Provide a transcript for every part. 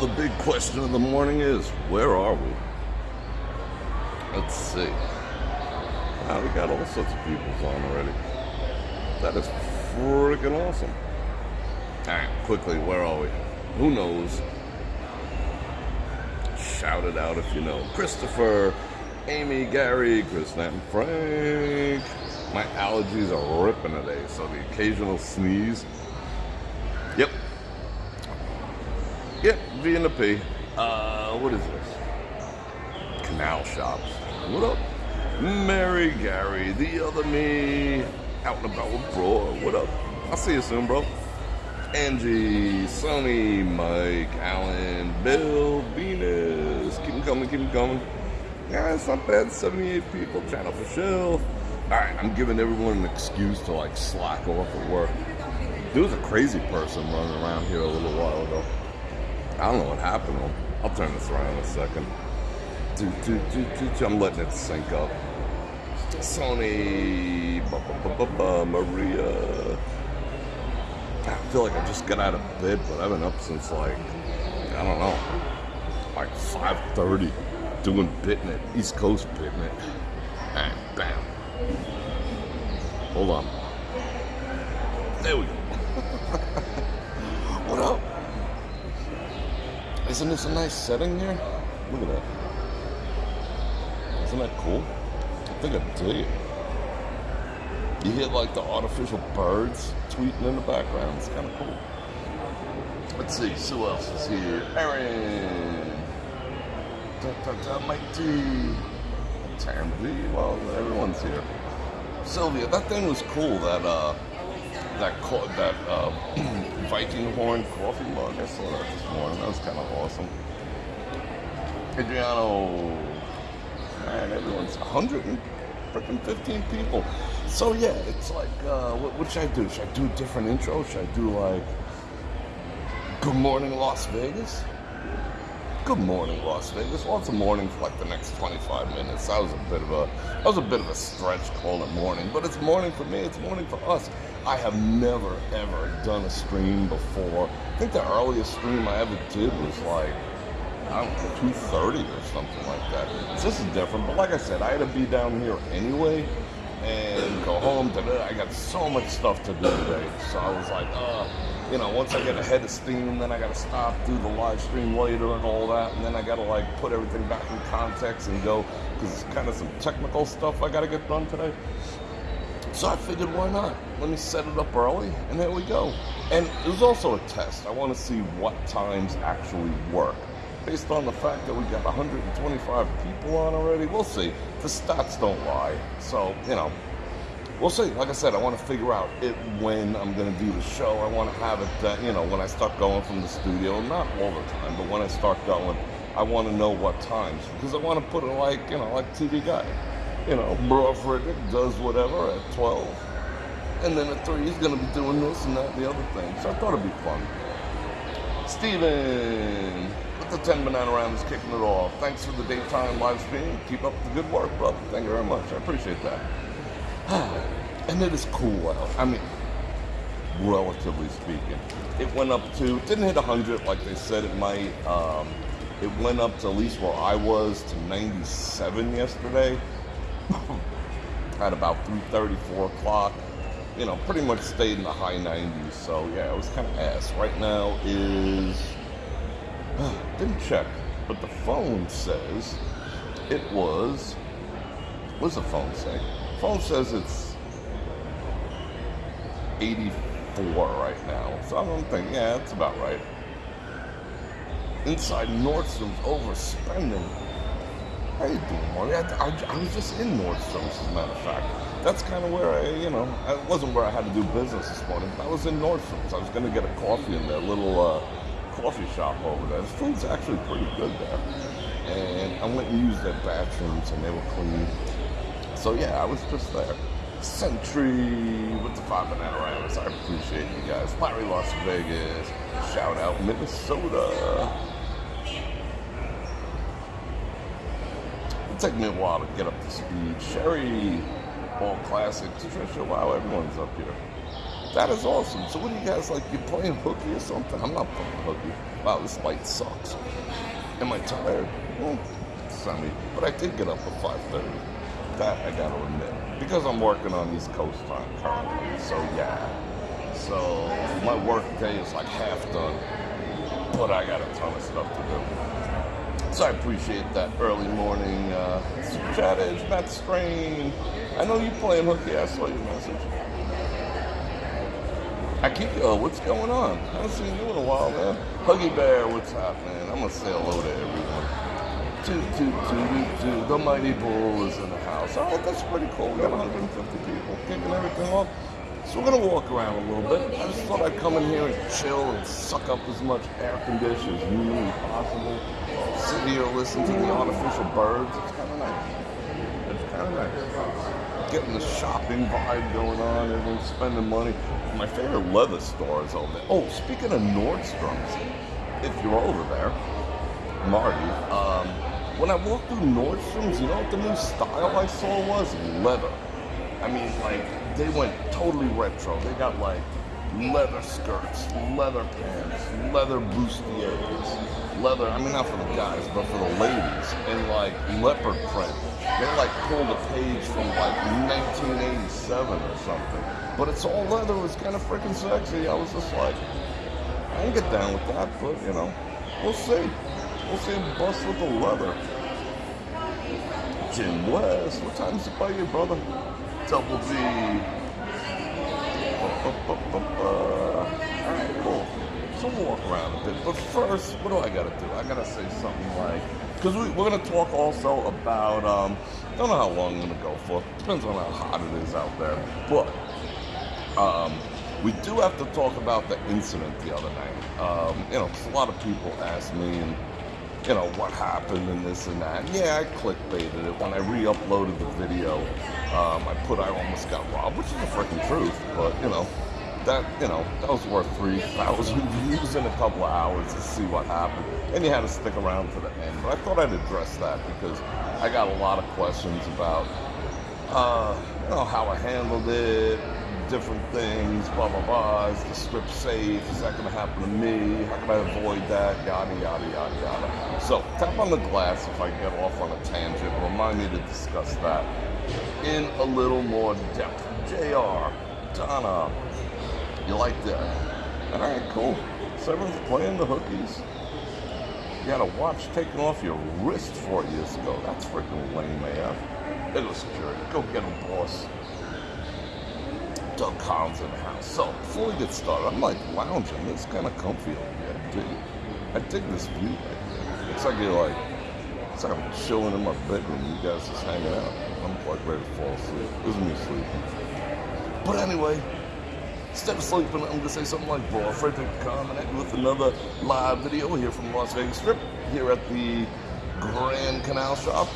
The big question of the morning is, where are we? Let's see. Wow, we got all sorts of people on already. That is freaking awesome. All right, quickly, where are we? Who knows? Shout it out if you know. Christopher, Amy, Gary, Chris, and Frank. My allergies are ripping today, so the occasional sneeze. Yep. Yep, V and the P. Uh, what is this? Canal shops. What up? Mary, Gary, the other me, out and about with bro. What up? I'll see you soon, bro. Angie, Sonny, Mike, Alan, Bill, Venus. Keep them coming, keep them coming. Yeah, it's not bad. 78 people. Channel for chill. Alright, I'm giving everyone an excuse to like slack off at work. There was a crazy person running around here a little while ago. I don't know what happened him. I'll turn this around in a second. Do, do, do. I'm letting it sync up. Sony, ba, ba, ba, Maria. I feel like I just got out of bed, but I've been up since like, I don't know, like 5.30 doing Bitnet, East Coast Bitnet. And bam. Hold on. There we go. what up? Isn't this a nice setting here? Look at that. Isn't that cool? I think I it. You hear like the artificial birds tweeting in the background. It's kind of cool. Let's see, who else is here? Aaron. Da, da, da, Mike T. Well, everyone's here. Sylvia, that thing was cool. That uh, that co- that uh, Viking horn coffee mug. I saw that this morning. That was kind of awesome. Adriano. Man, everyone's 100 and freaking 15 people. So yeah, it's like, uh, what, what should I do? Should I do a different intro? Should I do like, Good Morning Las Vegas? Good morning, Las Vegas. Well, it's a morning for like the next 25 minutes. That was a bit of a, that was a bit of a stretch calling it morning, but it's morning for me. It's morning for us. I have never ever done a stream before. I think the earliest stream I ever did was like, I don't know, 2:30 or something like that. So this is different, but like I said, I had to be down here anyway and go home. Da-da. I got so much stuff to do today, so I was like, uh you know, once I get ahead of steam, then I got to stop, do the live stream later and all that, and then I got to like put everything back in context and go because it's kind of some technical stuff I got to get done today. So I figured, why not? Let me set it up early, and there we go. And it was also a test. I want to see what times actually work. Based on the fact that we got 125 people on already, we'll see. The stats don't lie. So, you know, we'll see. Like I said, I want to figure out it when I'm going to do the show. I want to have it that, you know, when I start going from the studio, not all the time, but when I start going, I want to know what times because I want to put it like, you know, like TV guy. You know, Bro Frederick does whatever at 12. And then at 3, he's going to be doing this and that and the other thing. So I thought it'd be fun. Steven, with the 10 banana round is kicking it off. Thanks for the daytime live stream. Keep up the good work, brother. Thank you very much. I appreciate that. and it is cool out. I mean, relatively speaking. It went up to, didn't hit 100 like they said it might. Um, it went up to at least where I was to 97 yesterday at about 3.30, 4 o'clock. You know, pretty much stayed in the high 90s. So yeah, it was kind of ass. Right now is, didn't check, but the phone says it was, what does the phone say? phone says it's 84 right now. So I'm thinking, yeah, that's about right. Inside Nordstrom's overspending. How you doing, Marty? I, I, I, was just in Nordstrom's, as a matter of fact. That's kind of where I, you know, it wasn't where I had to do business this morning, but I was in Nordstrom's. I was going to get a coffee in their little uh, coffee shop over there. The food's actually pretty good there. And I went and used their bathrooms, and they were clean. So yeah, I was just there. Century with the five banana rounds. I appreciate you guys. Larry Las Vegas. Shout out Minnesota. It'll take me a while to get up to speed. Sherry, all classics. Trisha, wow, everyone's up here. That is awesome. So what do you guys like? You playing hooky or something? I'm not playing hooky. wow, this light sucks. Am I tired? Mm, well, semi. But I did get up at 5.30. That I gotta admit. Because I'm working on East Coast time currently. So yeah. So my work day is like half done. But I got a ton of stuff to do. So I appreciate that early morning uh, chat is Matt Strain. I know you playing hooky. I saw your message. I keep uh, what's going on? I haven't seen you in a while, man. Huggy Bear, what's happening? I'm gonna say hello to everyone. Toot, toot, toot, toot, toot. The Mighty Bull is in the house. Oh, that's pretty cool. We got 150 people kicking everything off. So we're gonna walk around a little bit. I just thought I'd come in here and chill and suck up as much air condition as humanly possible. Sit here, and listen to the artificial birds. It's kind of nice. It's kind of nice getting the shopping vibe going on. Everyone's spending money. My favorite leather store is over there. Oh, speaking of Nordstrom's, if you're over there, Marty, um, when I walked through Nordstrom's, you know what the new style I saw was? Leather. I mean, like, they went totally retro. They got like leather skirts, leather pants, leather bustiers, leather, I mean, not for the guys, but for the ladies, and like leopard print. They like pulled a page from like 1987 or something. But it's all leather, it's kind of freaking sexy. I was just like, I can get down with that, but you know, we'll see. We'll see him bust with the leather. Jim West, what time is it by you, brother? Double B. Walk around a bit. But first, what do I gotta do? I gotta say something like, because we, are gonna talk also about, um, don't know how long I'm gonna go for. Depends on how hot it is out there. But, um, we do have to talk about the incident the other night. Um, you know, a lot of people ask me, and you know, what happened and this and that. Yeah, I clickbaited it. When I re-uploaded the video, um, I put I almost got robbed, which is the freaking truth. But, you know, that, you know, that was worth 3,000 views in a couple of hours to see what happened. And you had to stick around to the end. But I thought I'd address that because I got a lot of questions about, uh, you know, how I handled it, different things, blah, blah, blah. Is the script safe? Is that going to happen to me? How can I avoid that? Yada, yada, yada, yada. So, tap on the glass if I get off on a tangent. Remind me to discuss that in a little more depth. JR, Donna, you like that? All right, cool. Everyone's playing the hookies. You had a watch taken off your wrist four years ago. That's freaking lame, AF. There goes security. Go get him, boss. Doug Collins in the house. So before we get started, I'm like lounging. It's kind of comfy over here. I dig I dig this view right. It's like you're like, it's like I'm chilling in my bedroom. You guys just hanging out. I'm like ready to fall asleep. This is me sleeping. But anyway, instead of sleeping, I'm gonna say something like, "Bro, Frederick you with another live video here from Las Vegas Strip, here at the Grand Canal Shop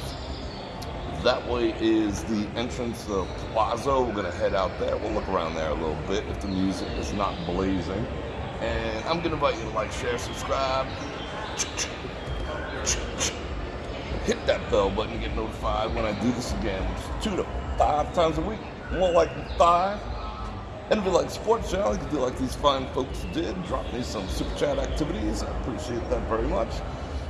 that way is the entrance of Plaza. We're gonna head out there. We'll look around there a little bit if the music is not blazing. And I'm gonna invite you to like, share, subscribe. Hit that bell button to get notified when I do this again. Two to five times a week. More like five. And if you like sports channel, you can do like these fine folks did. Drop me some super chat activities. I appreciate that very much.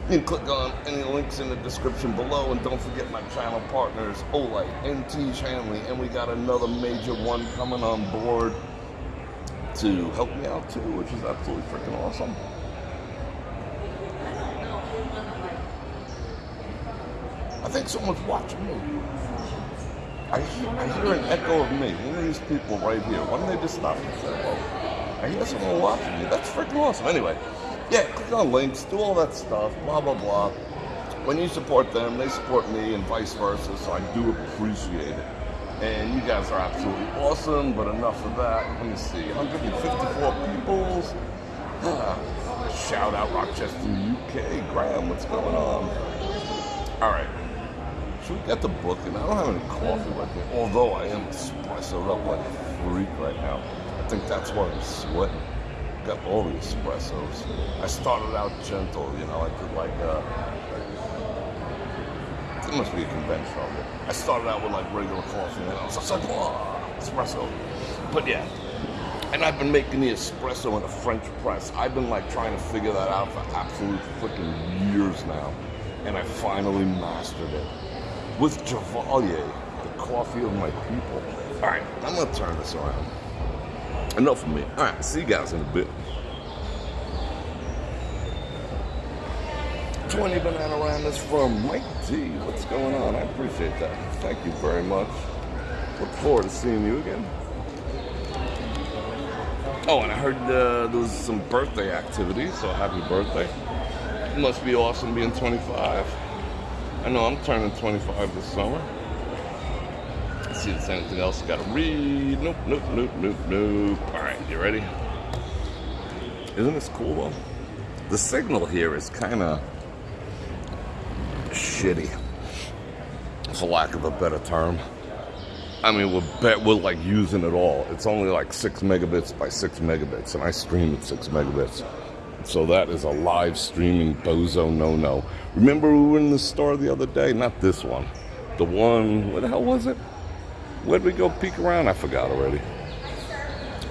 You can click on any links in the description below, and don't forget my channel partners, Olight, NT Hanley, and we got another major one coming on board to help me out too, which is absolutely freaking awesome. I think someone's watching me. I hear, I hear an echo of me. One of these people right here. Why don't they just stop and say, I hear someone watching me. That's freaking awesome. Anyway, yeah, click on links, do all that stuff, blah, blah, blah. When you support them, they support me and vice versa, so I do appreciate it. And you guys are absolutely awesome, but enough of that. Let me see, 154 peoples. Shout out Rochester, UK. Graham, what's going on? All right. We get the book? And I don't have any coffee with me, although I am espressoed up like a freak right now. I think that's why I'm sweating got all the espressos. I started out gentle, you know, I did like uh it must be a conventional. I started out with like regular coffee and I was just like, oh, espresso. But yeah, And I've been making the espresso in a French press. I've been like trying to figure that out for absolute freaking years now. And I finally mastered it. With Javalier, the coffee of my people. All right, I'm gonna turn this around. Enough of me. All right, see you guys in a bit. 20 banana randas from Mike T. What's going on? I appreciate that. Thank you very much. Look forward to seeing you again. Oh, and I heard uh, there was some birthday activity, so happy birthday. It must be awesome being 25. I know I'm turning 25 this summer. Let's see if there's anything else I gotta read. Nope, nope, nope, nope, nope. All right, you ready? Isn't this cool though? The signal here is kind of shitty, for lack of a better term. I mean, we're, bet we're like using it all. It's only like six megabits by six megabits, and I stream at six megabits. So that is a live streaming bozo no no. Remember, we were in the store the other day? Not this one. The one, what the hell was it? Where'd we go peek around? I forgot already.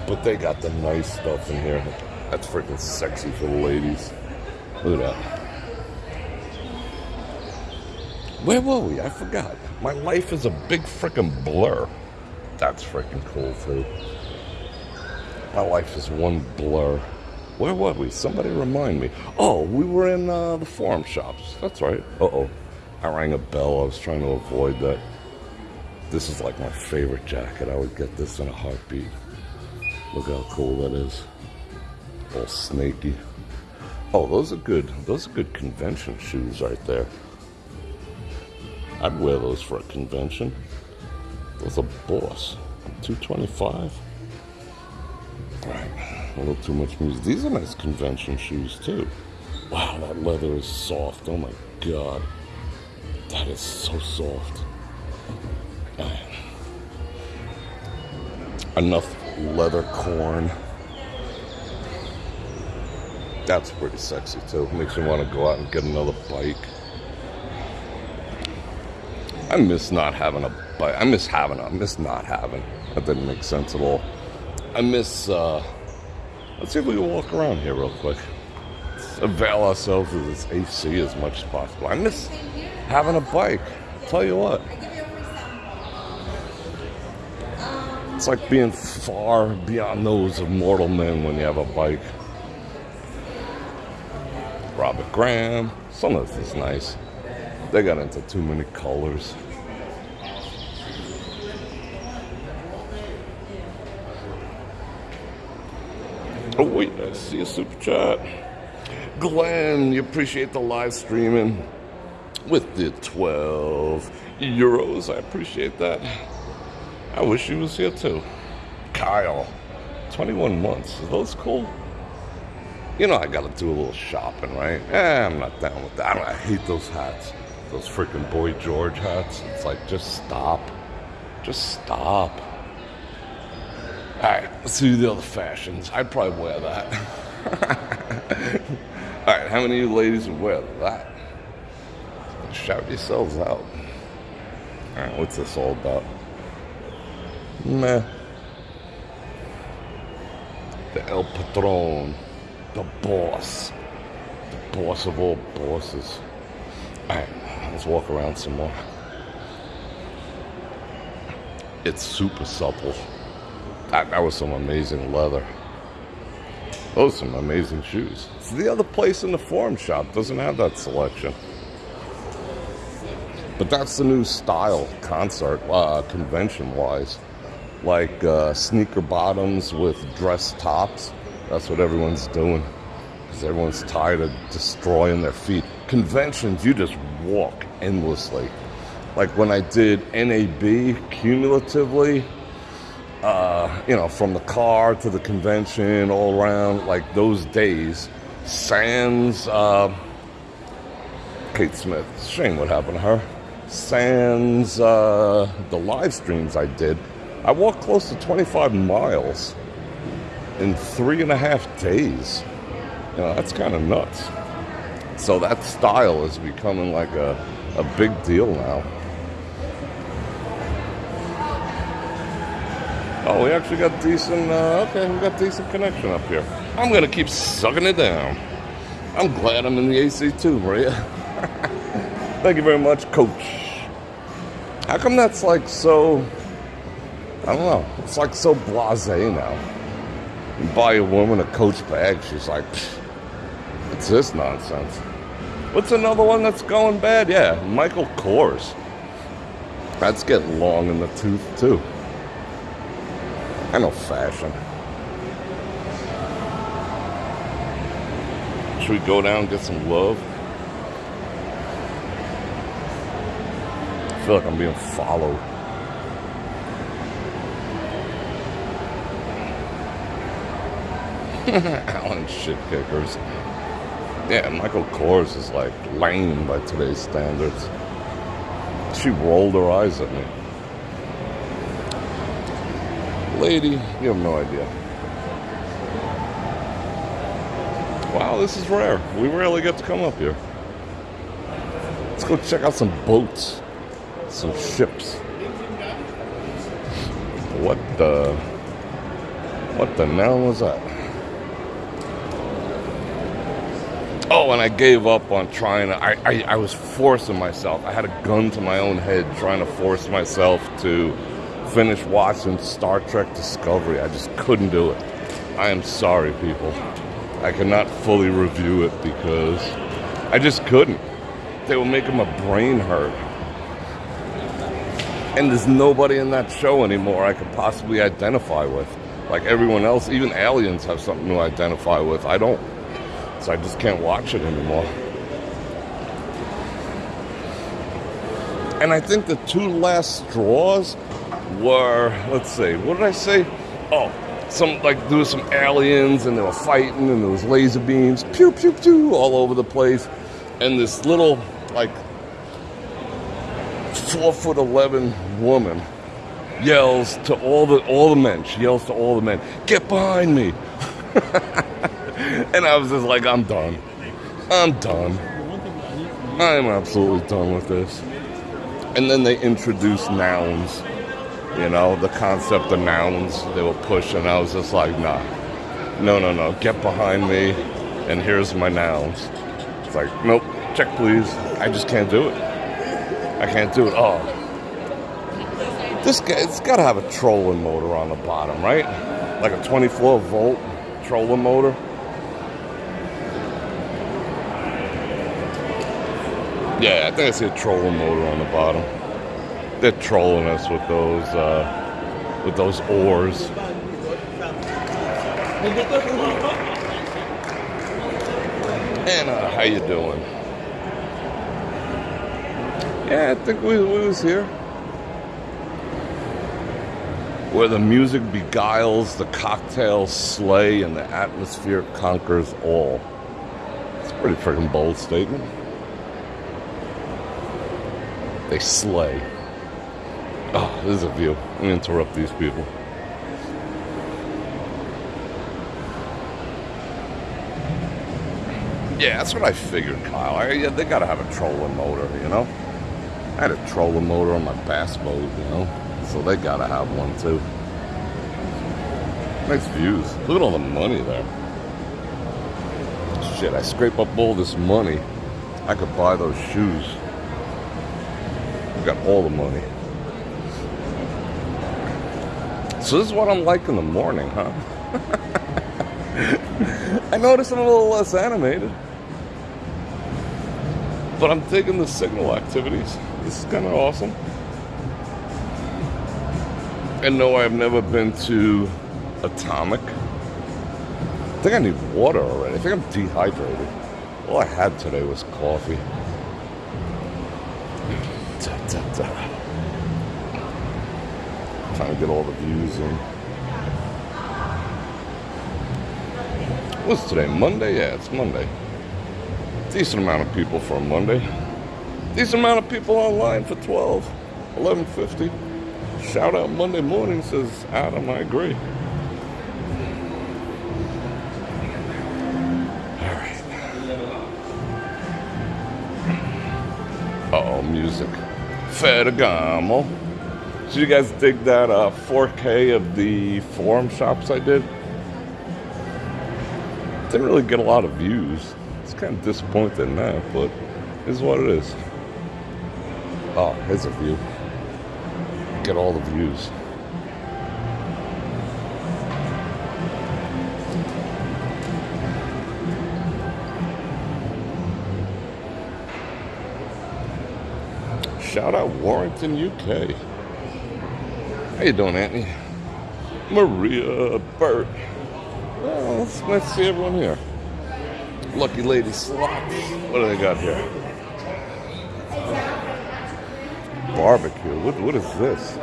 But they got the nice stuff in here. That's freaking sexy for the ladies. Look at that. Where were we? I forgot. My life is a big freaking blur. That's freaking cool, too. My life is one blur. Where were we? Somebody remind me. Oh, we were in uh, the forum shops. That's right. Uh oh. I rang a bell. I was trying to avoid that. This is like my favorite jacket. I would get this in a heartbeat. Look how cool that is. All snaky. Oh, those are good. Those are good convention shoes right there. I'd wear those for a convention. Those are boss. 225. Right. A little too much music. These are nice convention shoes too. Wow, that leather is soft. Oh my god. That is so soft. Man. Enough leather corn. That's pretty sexy too. Makes me want to go out and get another bike. I miss not having a bike. I miss having. I miss not having. That didn't make sense at all. I miss. uh Let's see if we can walk around here real quick. Let's avail ourselves of this AC as much as possible. I miss having a bike. I'll tell you what. It's like being far beyond those of mortal men when you have a bike. Robert Graham. Some of this is nice. They got into too many colors. Oh wait, I see a super chat. Glenn, you appreciate the live streaming with the 12 euros. I appreciate that. I wish he was here too. Kyle, 21 months. Are those cool? You know, I gotta do a little shopping, right? Eh, I'm not down with that. I hate those hats. Those freaking Boy George hats. It's like, just stop. Just stop. All right, let's see the other fashions. I'd probably wear that. all right, how many of you ladies would wear that? Shout yourselves out. All right, what's this all about? Meh. The El Patron, the boss, the boss of all bosses. All right, let's walk around some more. It's super supple. That, that was some amazing leather. Those are some amazing shoes. So the other place in the forum shop doesn't have that selection. But that's the new style concert, uh, convention wise. Like uh, sneaker bottoms with dress tops. That's what everyone's doing. Because everyone's tired of destroying their feet. Conventions, you just walk endlessly. Like when I did NAB cumulatively, uh, you know, from the car to the convention, all around, like those days, sans uh, Kate Smith. Shame what happened to her. Sans uh, the live streams I did, I walked close to 25 miles in three and a half days. You know, that's kind of nuts. So that style is becoming like a, a big deal now. Oh, we actually got decent, uh, okay, we got decent connection up here. I'm gonna keep sucking it down. I'm glad I'm in the AC too, Maria. Thank you very much, coach. How come that's like so, I don't know, it's like so blase now. You buy a woman a coach bag, she's like, what's this nonsense? What's another one that's going bad? Yeah, Michael Kors. That's getting long in the tooth too. I know fashion. Should we go down and get some love? I feel like I'm being followed. Allen shit kickers. Yeah, Michael Kors is like lame by today's standards. She rolled her eyes at me. Lady, you have no idea. Wow, this is rare. We rarely get to come up here. Let's go check out some boats, some ships. What the? What the hell was that? Oh, and I gave up on trying to. I, I, I was forcing myself. I had a gun to my own head trying to force myself to finish watching Star Trek Discovery. I just couldn't do it. I am sorry, people. I cannot fully review it because I just couldn't. They were making my brain hurt. And there's nobody in that show anymore I could possibly identify with. Like everyone else, even aliens have something to identify with. I don't. So I just can't watch it anymore. And I think the two last straws were, let's see, what did I say? Oh, some like there was some aliens and they were fighting and there was laser beams, pew pew pew, all over the place, and this little like four foot eleven woman yells to all the all the men. She yells to all the men, "Get behind me!" and I was just like, "I'm done. I'm done. I'm absolutely done with this." And then they introduce nouns you know, the concept of nouns they were pushing. I was just like, nah, no, no, no, get behind me, and here's my nouns. It's like, nope, check please. I just can't do it. I can't do it. Oh, this guy, it's got to have a trolling motor on the bottom, right? Like a 24 volt trolling motor. Yeah, I think I see a trolling motor on the bottom they're trolling us with those uh, with those oars. Anna, how you doing? Yeah, I think we, we was here. Where the music beguiles, the cocktails slay, and the atmosphere conquers all. It's a pretty freaking bold statement. They slay. Oh, this is a view. Interrupt these people. Yeah, that's what I figured, Kyle. I, yeah, they gotta have a trolling motor, you know? I had a trolling motor on my bass boat, you know? So they gotta have one too. Nice views. Look at all the money there. Shit, I scrape up all this money. I could buy those shoes. I've got all the money. So this is what I'm like in the morning, huh? I notice I'm a little less animated. But I'm taking the signal activities. This is kind of awesome. And no, I've never been to Atomic. I think I need water already. I think I'm dehydrated. All I had today was coffee. Da, da, da trying to get all the views in. What's today? Monday? Yeah, it's Monday. Decent amount of people for a Monday. Decent amount of people online for 12, 1150. Shout out Monday morning, says Adam. I agree. All right. Uh oh, music. Ferragamo. Did you guys dig that uh, 4K of the forum shops I did? Didn't really get a lot of views. It's kind of disappointing in that, but is what it is. Oh, here's a view. Get all the views. Shout out Warrington, UK. How you doing, Anthony? Maria Burt. Well, nice to see everyone here. Lucky Lady Slots. What do they got here? Barbecue. What, what is this?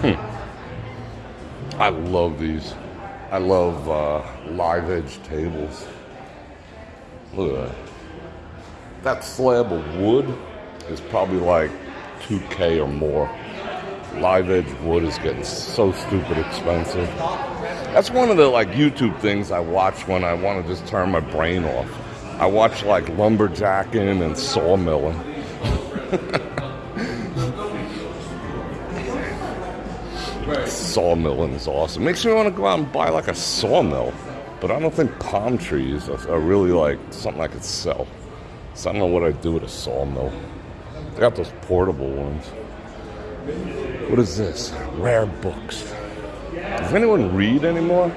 Hmm. I love these. I love uh, live edge tables. Look at that. That slab of wood is probably like 2K or more. Live edge wood is getting so stupid expensive. That's one of the like YouTube things I watch when I want to just turn my brain off. I watch like lumberjacking and sawmilling. sawmilling is awesome. Makes me want to go out and buy like a sawmill. But I don't think palm trees are, are really like something I could sell. So I don't know what I'd do with a sawmill. They got those portable ones. What is this? Rare books. Does anyone read anymore?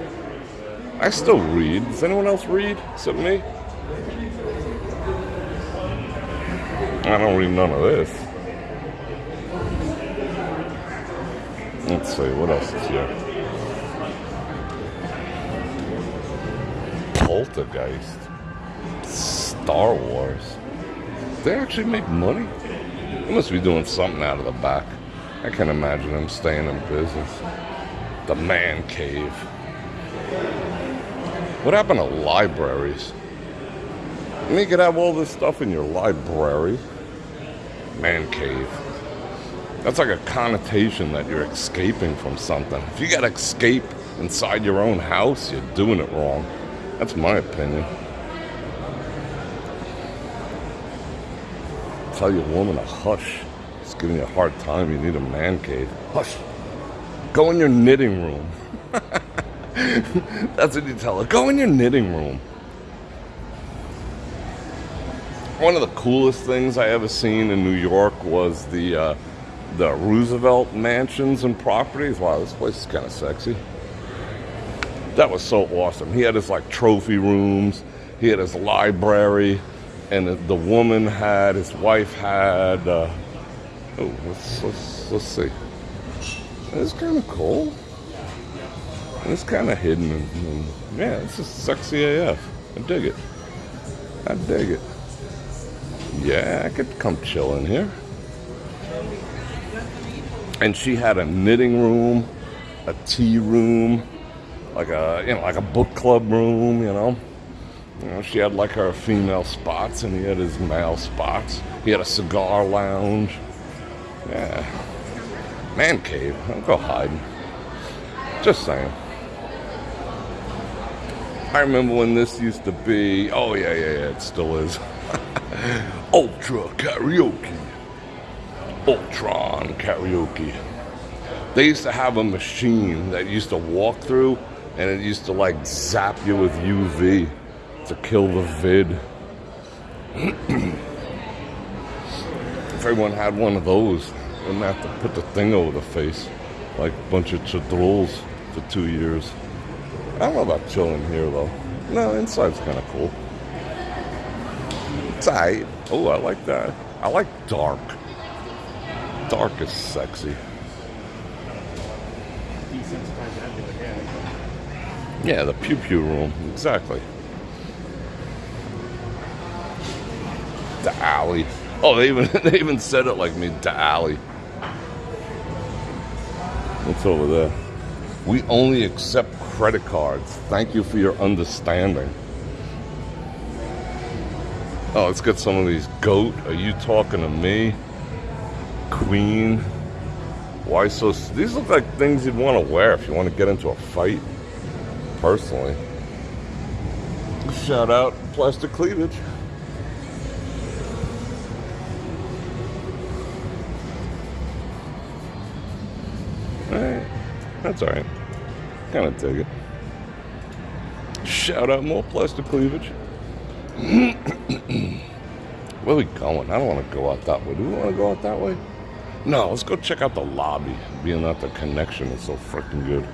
I still read. Does anyone else read except me? I don't read none of this. Let's see, what else is here? Poltergeist. Star Wars. They actually make money? Must be doing something out of the back. I can't imagine them staying in business. The man cave. What happened to libraries? You could have all this stuff in your library. Man cave. That's like a connotation that you're escaping from something. If you gotta escape inside your own house, you're doing it wrong. That's my opinion. Tell your woman to hush. It's giving you a hard time. You need a man cave. Hush. Go in your knitting room. That's what you tell her. Go in your knitting room. One of the coolest things I ever seen in New York was the uh, the Roosevelt mansions and properties. Wow, this place is kind of sexy. That was so awesome. He had his like trophy rooms. He had his library, and the, woman had his wife had. Uh, oh, let's let's let's see. It's kind of cool. It's kind of hidden. And, yeah, it's just sexy AF. I dig it. I dig it. Yeah, I could come chill in here. And she had a knitting room, a tea room, like a you know like a book club room. You know, you know she had like her female spots, and he had his male spots. He had a cigar lounge. Yeah, man cave. Don't go hiding. Just saying. I remember when this used to be. Oh yeah, yeah, yeah. It still is. Ultra karaoke. Ultron karaoke. They used to have a machine that used to walk through and it used to like zap you with UV to kill the vid. if everyone had one of those, wouldn't have to put the thing over the face like a bunch of chadrols for two years. I don't know about chilling here though. No, inside's kind of cool. It's. Oh, I like that. I like dark. Dark is sexy. Yeah, the pew pew room. Exactly. The alley. Oh, they even they even said it like me. The alley. What's over there? We only accept credit cards. Thank you for your understanding. Oh, let's get some of these. Goat, are you talking to me? Queen. Why so? These look like things you'd want to wear if you want to get into a fight. Personally. Shout out plastic cleavage. That's alright. Kind of dig it. Shout out more plastic cleavage. Where we going? I don't want to go out that way. Do we want to go out that way? No, let's go check out the lobby, being that the connection is so freaking good.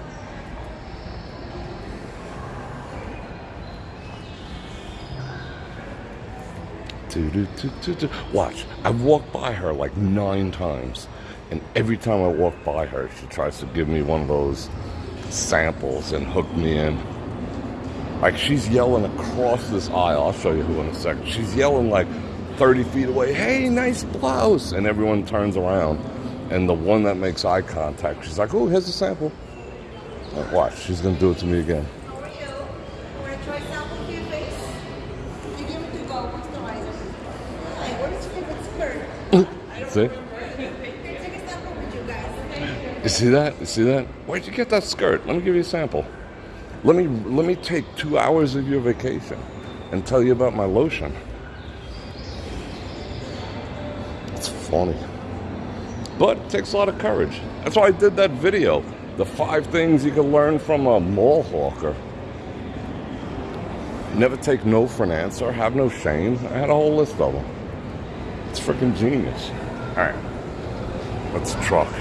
Watch, I've walked by her like nine times, and every time I walk by her, she tries to give me one of those samples and hook me in. Like she's yelling across this aisle. I'll show you who in a second. She's yelling like 30 feet away, hey, nice blouse. And everyone turns around. And the one that makes eye contact, she's like, oh, here's a sample. Like, watch, she's going to do it to me again. How are you? Want to try sample for your face? You give it to go moisturizer. Hi, what is your favorite skirt? I don't See? remember. Take a sample with you guys. You see that? You see that? Where'd you get that skirt? Let me give you a sample. Let me let me take two hours of your vacation and tell you about my lotion. It's funny. But it takes a lot of courage. That's why I did that video. The five things you can learn from a mall hawker. Never take no for an answer. Have no shame. I had a whole list of them. It's freaking genius. All right. Let's truck.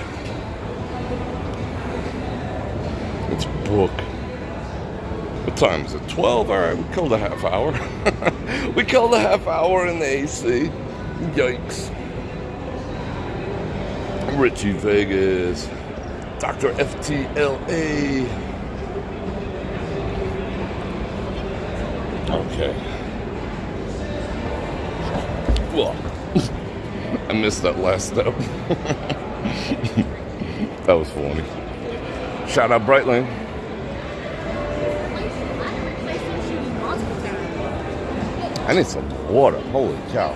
Let's book. What time is it? 12? All right, we killed a half hour. we killed a half hour in the AC. Yikes. Richie Vegas. Dr. FTLA. Okay. Well, I missed that last step. that was funny. Shout out Brightline. I need some water. Holy cow.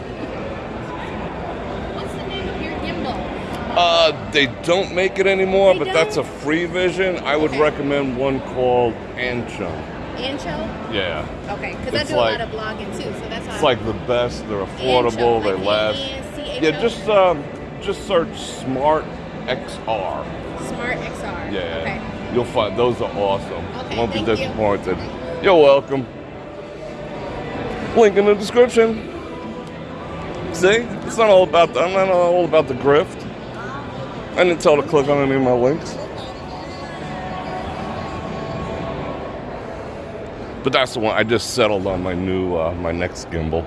What's the name of your gimbal? Uh, they don't make it anymore, They but that's a free vision. I would Okay. recommend one called Ancho. Ancho? Yeah. Okay, because I do like- a lot of blogging too, so that's why. It's like the best. They're affordable. Ancho, They like last. A-N-C-H-O? Yeah, just um, just search Smart XR. Smart XR. Yeah, Okay. you'll find those are awesome. Okay, Won't be thank you. disappointed. You're welcome. Link in the description. See, it's not all about the, I'm not all about the grift. I didn't tell to click on any of my links. But that's the one I just settled on my new uh, my next gimbal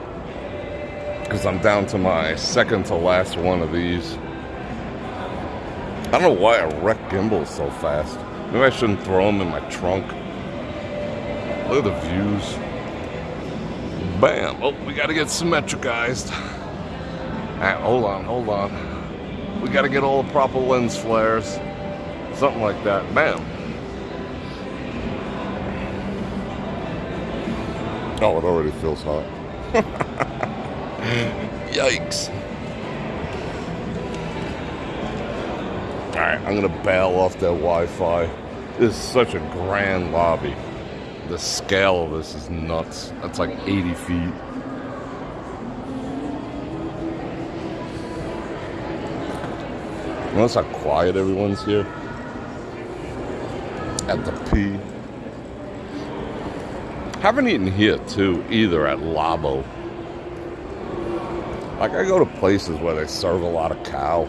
because I'm down to my second to last one of these. I don't know why I wreck gimbals so fast. Maybe I shouldn't throw them in my trunk. Look at the views. Bam! Oh, we gotta get symmetricized. Ah, hold on, hold on. We gotta get all the proper lens flares. Something like that. Bam! Oh, it already feels hot. Yikes. Alright, I'm gonna bail off that Wi Fi. This is such a grand lobby. The scale of this is nuts. That's like 80 feet. Notice how quiet everyone's here. At the P. Haven't eaten here too, either at Lavo. Like I go to places where they serve a lot of cow.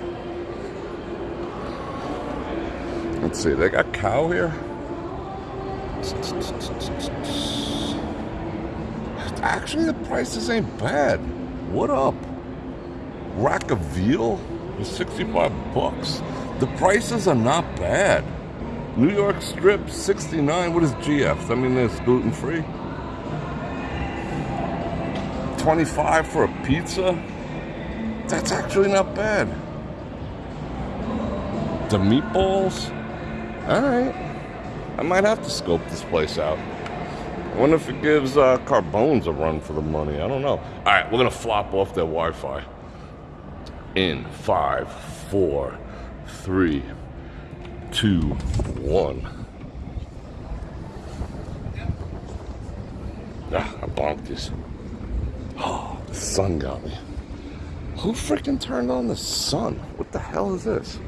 Let's see, they got cow here? Actually, the prices ain't bad. What up? Rack of veal is 65 bucks. The prices are not bad. New York strip 69. What is GF? I mean, it's gluten free. 25 for a pizza? That's actually not bad. The meatballs? Alright. I might have to scope this place out. I wonder if it gives uh, Carbones a run for the money. I don't know. Alright, we're gonna flop off their Wi Fi. In five, four, three, two, one. Ah, I bonked this. Oh, the sun got me. Who freaking turned on the sun? What the hell is this?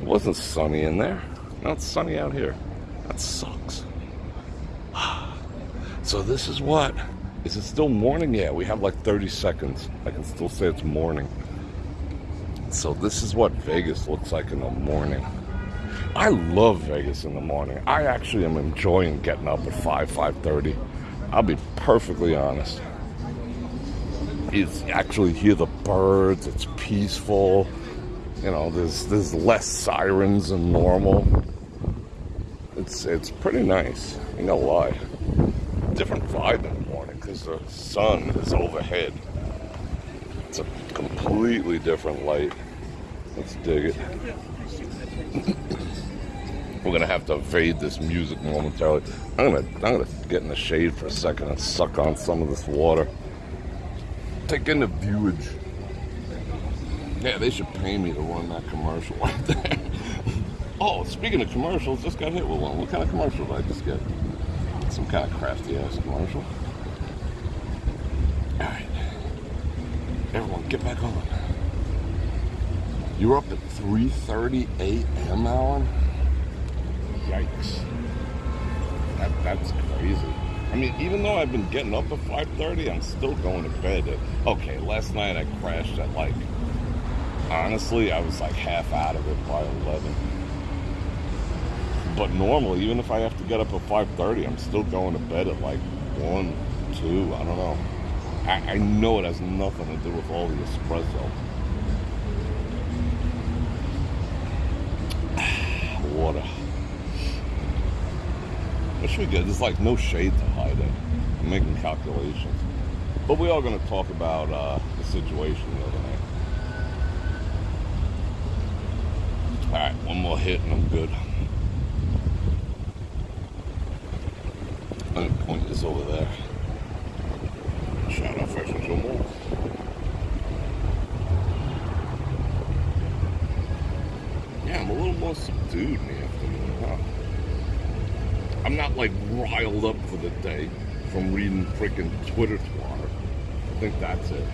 It wasn't sunny in there. Now it's sunny out here. That sucks. So this is what? Is it still morning? Yeah, we have like 30 seconds. I can still say it's morning. So this is what Vegas looks like in the morning. I love Vegas in the morning. I actually am enjoying getting up at 5, 5.30. I'll be perfectly honest. It's actually hear the birds, it's peaceful. You know, there's there's less sirens than normal. It's it's pretty nice. You know why? Different vibe in the morning because the sun is overhead. It's a completely different light. Let's dig it. We're gonna have to evade this music momentarily. I'm gonna I'm gonna get in the shade for a second and suck on some of this water. Take in the viewage. Yeah, they should pay me to run that commercial right there. Oh, speaking of commercials, just got hit with one. What kind of commercial did I just get? Some kind of crafty ass commercial. Alright. Everyone get back on. You're up at 3.30 a.m., Alan? Yikes. That, that's crazy. I mean, even though I've been getting up at 5.30, I'm still going to bed. Okay, last night I crashed at like... Honestly, I was like half out of it by 11. But normally, even if I have to get up at 5.30, I'm still going to bed at like 1, 2, I don't know. I, I know it has nothing to do with all the espresso. Water. What should we get? There's like no shade to hide it. I'm making calculations. But we are going to talk about uh, the situation the other night. Alright, one more hit and I'm good. To point is over there. Shout out Fresh and Joe Moore. Yeah, I'm a little more subdued in the afternoon, huh? I'm not like riled up for the day from reading freaking Twitter twatter. I think that's it.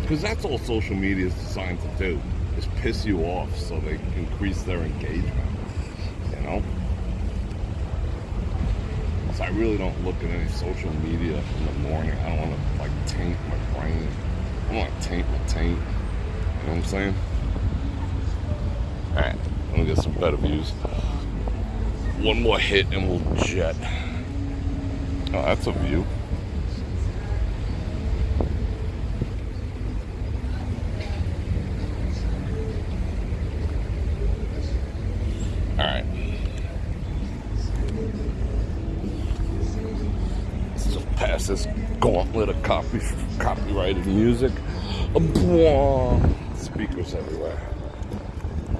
Because that's all social media is designed to do, is piss you off so they increase their engagement. You know? So I really don't look at any social media in the morning. I don't want to like taint my brain. I don't want to taint my taint. You know what I'm saying? Alright, let me get some better views. One more hit and we'll jet. Oh, that's a view. Alright. Let's just pass this gauntlet of copy, copyrighted music. Speakers everywhere.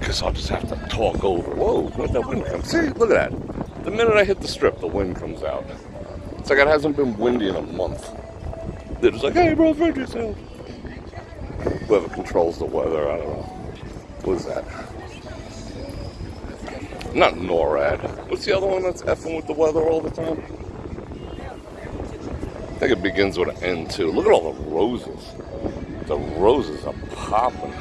Because I'll just have to talk over. Whoa, that wind come. See, look at that. The minute I hit the strip, the wind comes out. It's like it hasn't been windy in a month. They're just like, hey, bro, find yourself. Whoever controls the weather, I don't know. What is that? Not NORAD. What's the other one that's effing with the weather all the time? Think it begins with an N too. Look at all the roses. The roses are popping.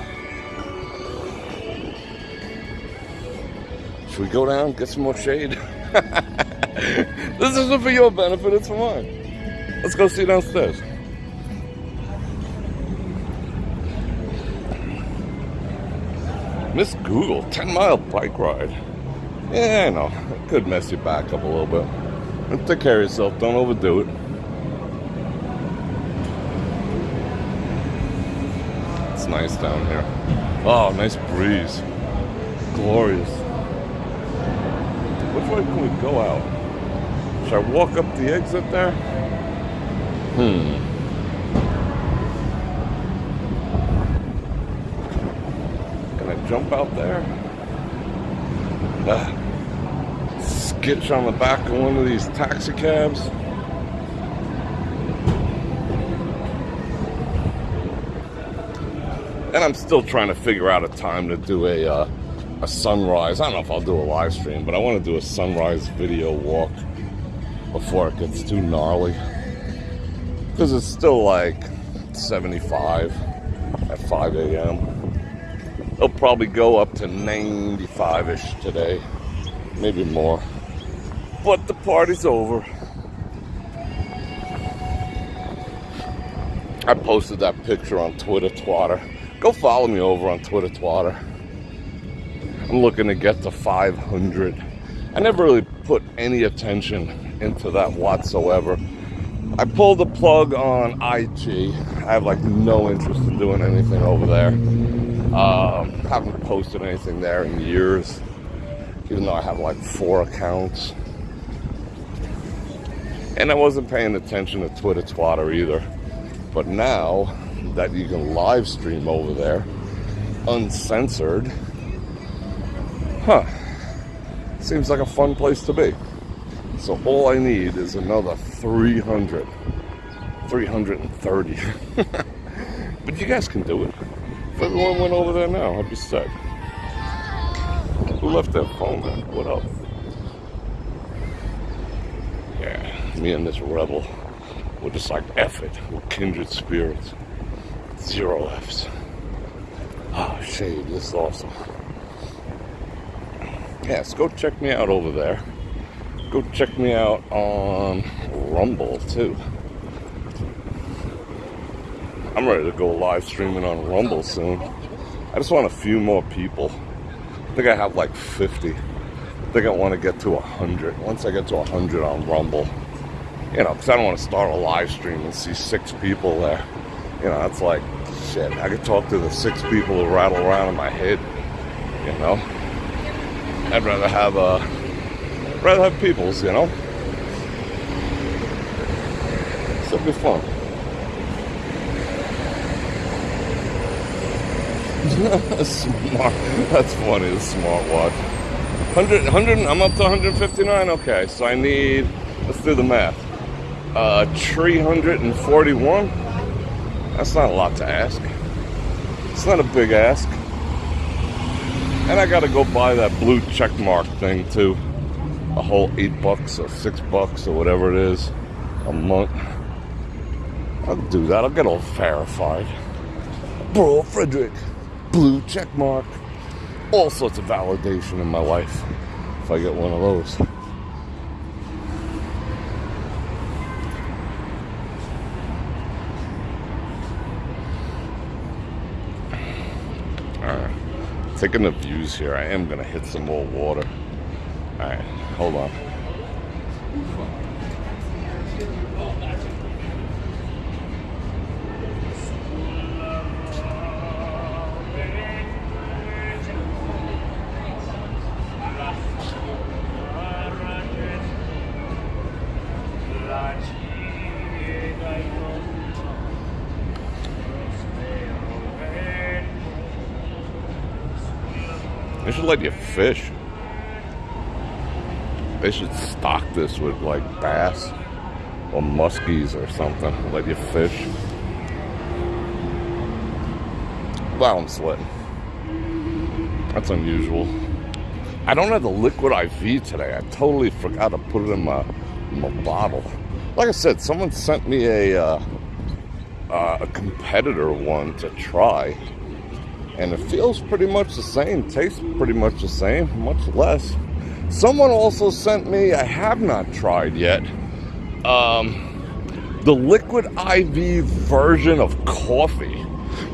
Should we go down, get some more shade? this isn't for your benefit, it's for mine. Let's go see downstairs. Miss Google, 10 mile bike ride. Yeah, I know. It could mess you back up a little bit. Take care of yourself, don't overdo it. Nice down here. Oh, nice breeze. Glorious. Which way can we go out? Should I walk up the exit there? Hmm. Can I jump out there? Uh, skitch on the back of one of these taxi cabs. And I'm still trying to figure out a time to do a uh, a sunrise. I don't know if I'll do a live stream, but I want to do a sunrise video walk before it gets too gnarly. Because it's still like 75 at 5 a.m. It'll probably go up to 95 ish today. maybe more. But the party's over. I posted that picture on Twitter Twatter. Go follow me over on Twitter Twatter. I'm looking to get to 500. I never really put any attention into that whatsoever. I pulled the plug on IG. I have like no interest in doing anything over there. Um, haven't posted anything there in years, even though I have like four accounts. And I wasn't paying attention to Twitter Twatter either. But now that you can live stream over there, uncensored, huh, seems like a fun place to be. So all I need is another 300, 330. but you guys can do it. If everyone went over there now, I'd be sick. Who left their phone there? What up? Yeah, me and this rebel. We're just like F it. We're kindred spirits. Zero. Ah, oh, shade. This is awesome. Yes, go check me out over there. Go check me out on Rumble too. I'm ready to go live streaming on Rumble soon. I just want a few more people. I think I have like 50. I think I want to get to 100. Once I get to 100 on Rumble, you know, because I don't want to start a live stream and see six people there. You know, it's like, shit, I could talk to the six people who rattle around in my head, you know? I'd rather have, uh, rather have peoples, you know? So it'd be fun. smart. That's funny, the smartwatch. 100, 100, I'm up to 159. Okay, so I need, let's do the math. Uh, 341. That's not a lot to ask. It's not a big ask. And I gotta go buy that blue check mark thing too. A whole eight bucks or six bucks or whatever it is a month. I'll do that. I'll get all verified. Bro, Frederick, blue check mark. All sorts of validation in my life if I get one of those. Taking the views here. I am gonna hit some more water. All right, hold on. Should let you fish. They should stock this with like bass or muskies or something. Let you fish. Wow, I'm sweating. That's unusual. I don't have the liquid IV today. I totally forgot to put it in my, my bottle. Like I said, someone sent me a uh, uh, a competitor one to try and it feels pretty much the same, tastes pretty much the same, much less. Someone also sent me, I have not tried yet, um, the liquid IV version of coffee.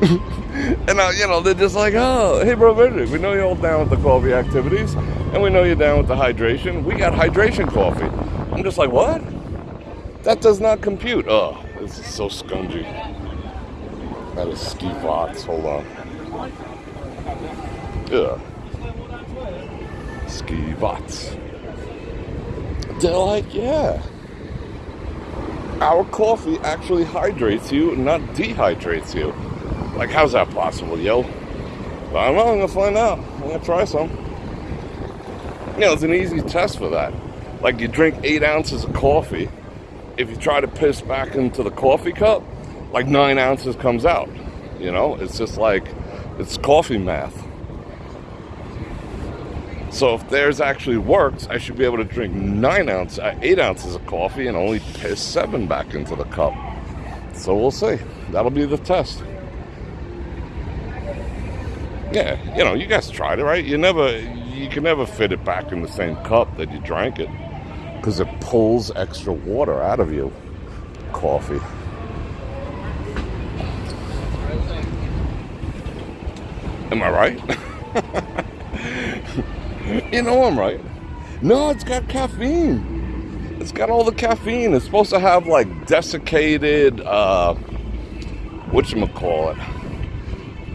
and uh, you know, they're just like, oh, hey, bro, we know you're all down with the coffee activities, and we know you're down with the hydration. We got hydration coffee. I'm just like, what? That does not compute. Oh, this is so scungy. That is ski box. Hold on. Yeah. Ski bots. They're like, yeah. Our coffee actually hydrates you, not dehydrates you. Like, how's that possible, yo? But I don't know, I'm gonna find out. I'm gonna try some. You know, it's an easy test for that. Like, you drink eight ounces of coffee. If you try to piss back into the coffee cup, like nine ounces comes out. You know, it's just like, it's coffee math. So if theirs actually works, I should be able to drink nine ounces, uh, eight ounces of coffee and only piss seven back into the cup. So we'll see. That'll be the test. Yeah, you know, you guys tried it, right? You never, you can never fit it back in the same cup that you drank it because it pulls extra water out of you. Coffee. Am I right? you know I'm right. No, it's got caffeine. It's got all the caffeine. It's supposed to have like desiccated, uh, whatchamacallit?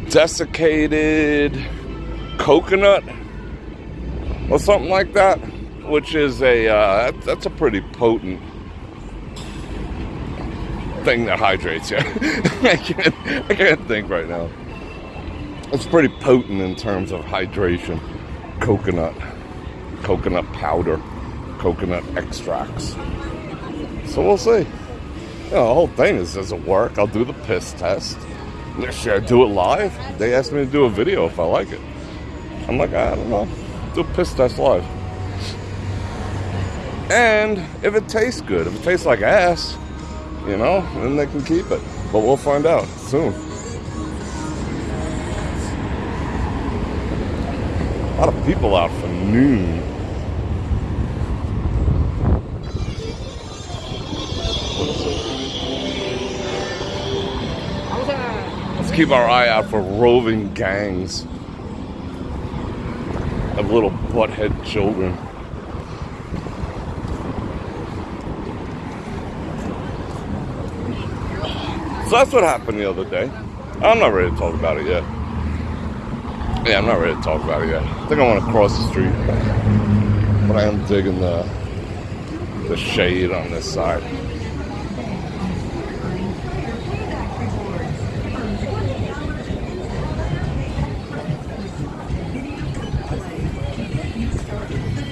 Desiccated coconut or something like that, which is a, uh, that's a pretty potent thing that hydrates you. I can't, I can't think right now. It's pretty potent in terms of hydration. Coconut, coconut powder, coconut extracts. So we'll see. You know, the whole thing is does it work? I'll do the piss test. Should I do it live? They asked me to do a video if I like it. I'm like, I don't know. Do a piss test live. And if it tastes good, if it tastes like ass, you know, then they can keep it. But we'll find out soon. A lot of people out for noon. Let's keep our eye out for roving gangs of little butthead children. So that's what happened the other day. I'm not ready to talk about it yet. Yeah, I'm not ready to talk about it yet. I think I want to cross the street. But I am digging the the shade on this side.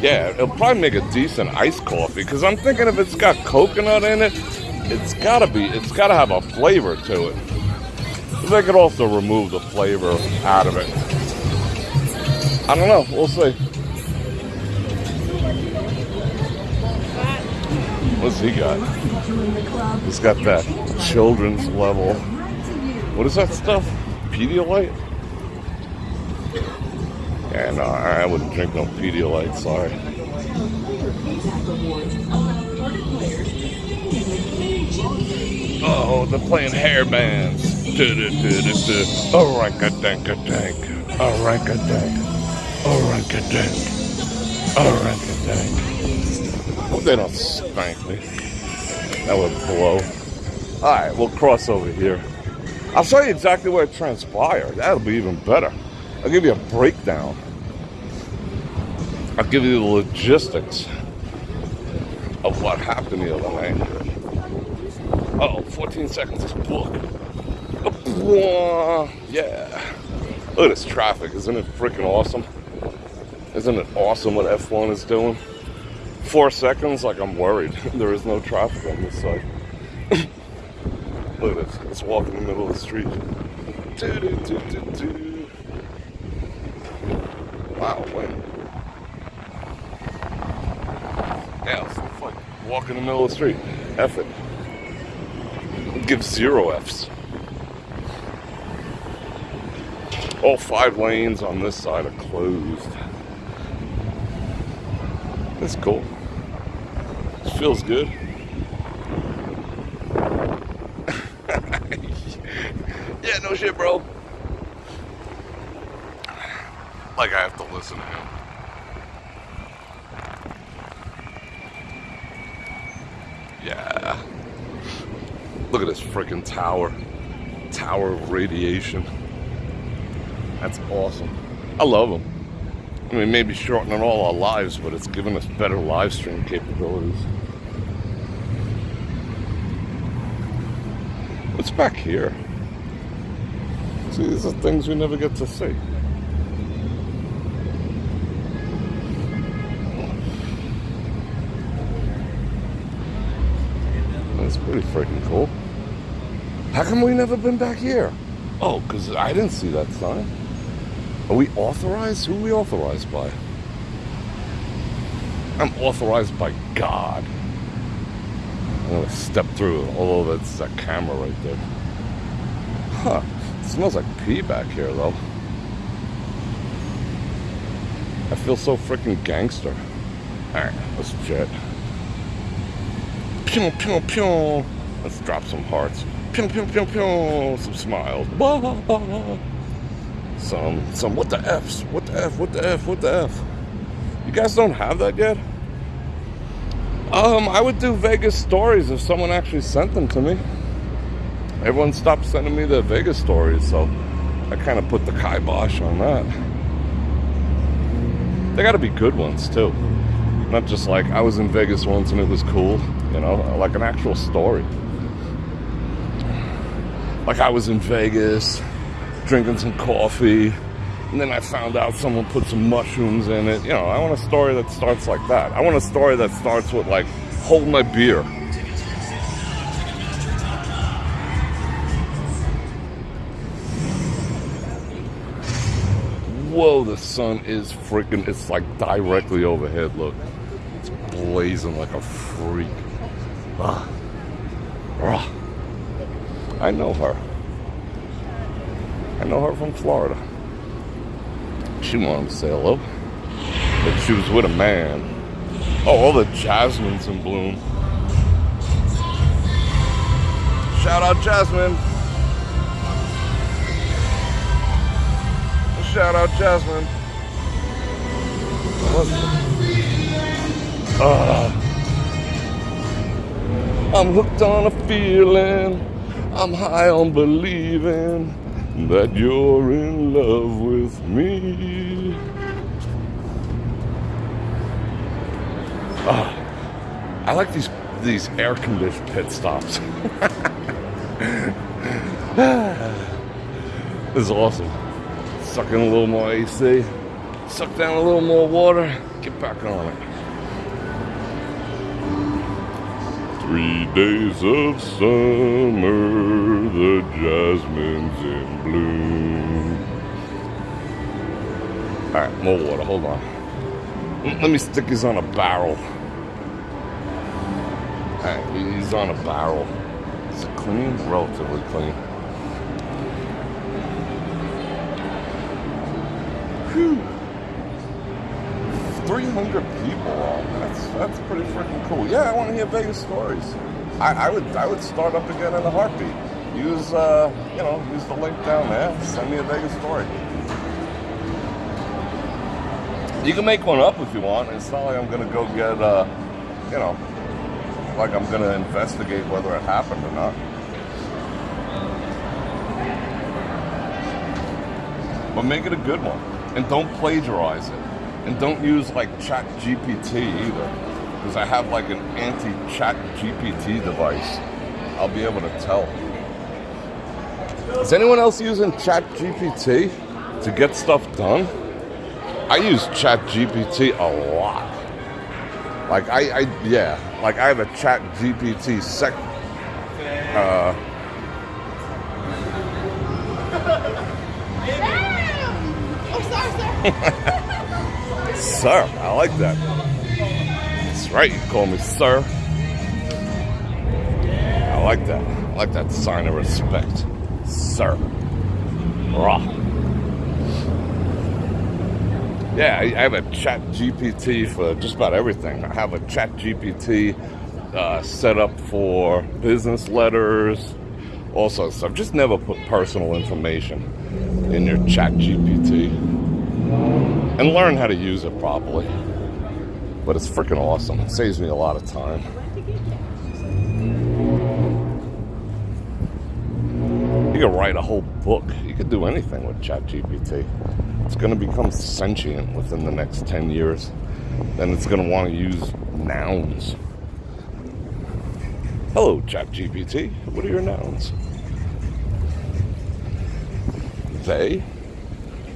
Yeah, it'll probably make a decent iced coffee because I'm thinking if it's got coconut in it, it's gotta be, it's gotta have a flavor to it. They could also remove the flavor out of it. I don't know. We'll see. What's he got? He's got that children's level. What is that stuff? Pedialyte? Yeah, no, I wouldn't drink no Pedialyte. Sorry. Oh, they're playing hair bands. Oranka-danka-dank. Oranka-dank. Oranka-dank. Oranka-dank. Hope they don't spank me. That would blow. Alright, we'll cross over here. I'll show you exactly where it transpired. That'll be even better. I'll give you a breakdown. I'll give you the logistics of what happened the other night. Oh, 14 seconds is book. Yeah. Look at this traffic. Isn't it freaking awesome? Isn't it awesome what F1 is doing? Four seconds, like I'm worried. there is no traffic on this side. Look at this. Let's walk in the middle of the street. Doo, doo, doo, doo, doo. Wow, when? Yeah, it's like walk in the middle of the street. F it. Give zero Fs. All five lanes on this side are closed. That's cool. Feels good. yeah, no shit, bro. Like I have to listen to him. Yeah. Look at this freaking tower. Tower of radiation. That's awesome. I love them. I mean, maybe shortening all our lives, but it's giving us better live stream capabilities. What's back here? See, these are things we never get to see. That's pretty freaking cool. How come we never been back here? Oh, because I didn't see that sign. Are we authorized? Who are we authorized by? I'm authorized by God. I'm gonna step through, although that's a camera right there. Huh. It smells like pee back here though. I feel so freaking gangster. Alright, let's jet. Pew, pew, pew. Let's drop some hearts. Pew, pew, pew, pew. Some smiles. Bah. Some, some, what the F's? What the F? What the F? What the F? You guys don't have that yet? Um, I would do Vegas stories if someone actually sent them to me. Everyone stopped sending me the Vegas stories, so I kind of put the kibosh on that. They got to be good ones too, not just like I was in Vegas once and it was cool, you know, like an actual story. Like I was in Vegas drinking some coffee, and then I found out someone put some mushrooms in it. You know, I want a story that starts like that. I want a story that starts with like, hold my beer. Whoa, the sun is freaking, it's like directly overhead. Look, it's blazing like a freak. Ah. Ah. I know her. I know her from Florida. She wanted to say hello. But she was with a man. Oh, all the jasmine's in bloom. Shout out Jasmine. Shout out Jasmine. Uh, I'm hooked on a feeling. I'm high on believing that you're in love with me. Ah, I like these these air conditioned pit stops. this is awesome. Suck in a little more AC, suck down a little more water, get back on it. Three days of summer, the jasmine's in bloom. All right, more water. Hold on. Mm, let me stick these on a barrel. All right, he's on a barrel. Is it clean? Relatively clean. Whew. 300 people. That's pretty freaking cool. Yeah, I want to hear Vegas stories. I, I would I would start up again in a heartbeat. Use uh you know use the link down there. Send me a Vegas story. You can make one up if you want. It's not like I'm gonna go get uh you know like I'm gonna investigate whether it happened or not. But make it a good one. And don't plagiarize it. And don't use like Chat GPT either. Because I have like an anti Chat GPT device. I'll be able to tell. Is anyone else using Chat GPT to get stuff done? I use Chat GPT a lot. Like I, I yeah, like I have a Chat GPT sec uh Oh, sorry, sir. Sir, I like that. That's right, you call me sir. I like that. I like that sign of respect. Sir. Rah. Yeah, I, I have a chat GPT for just about everything. I have a chat GPT uh, set up for business letters, all sorts of stuff. Just never put personal information in your chat GPT and learn how to use it properly. But it's freaking awesome. It saves me a lot of time. You can write a whole book. You could do anything with ChatGPT. It's going to become sentient within the next 10 years. Then it's going to want to use nouns. Hello, ChatGPT. What are your nouns? They,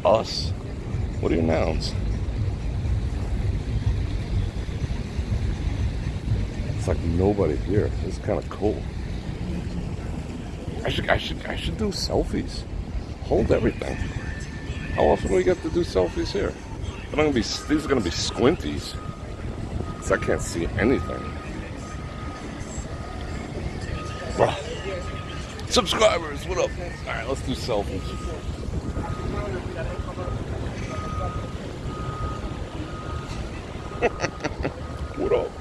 us, what are your nouns? It's like nobody here. It's kind of cool. I should, I should, I should do selfies. Hold everything. How often do we get to do selfies here? I'm gonna be, these are gonna be squinties, Cause I can't see anything. Bruh. Subscribers, what up? All right, let's do selfies. what up?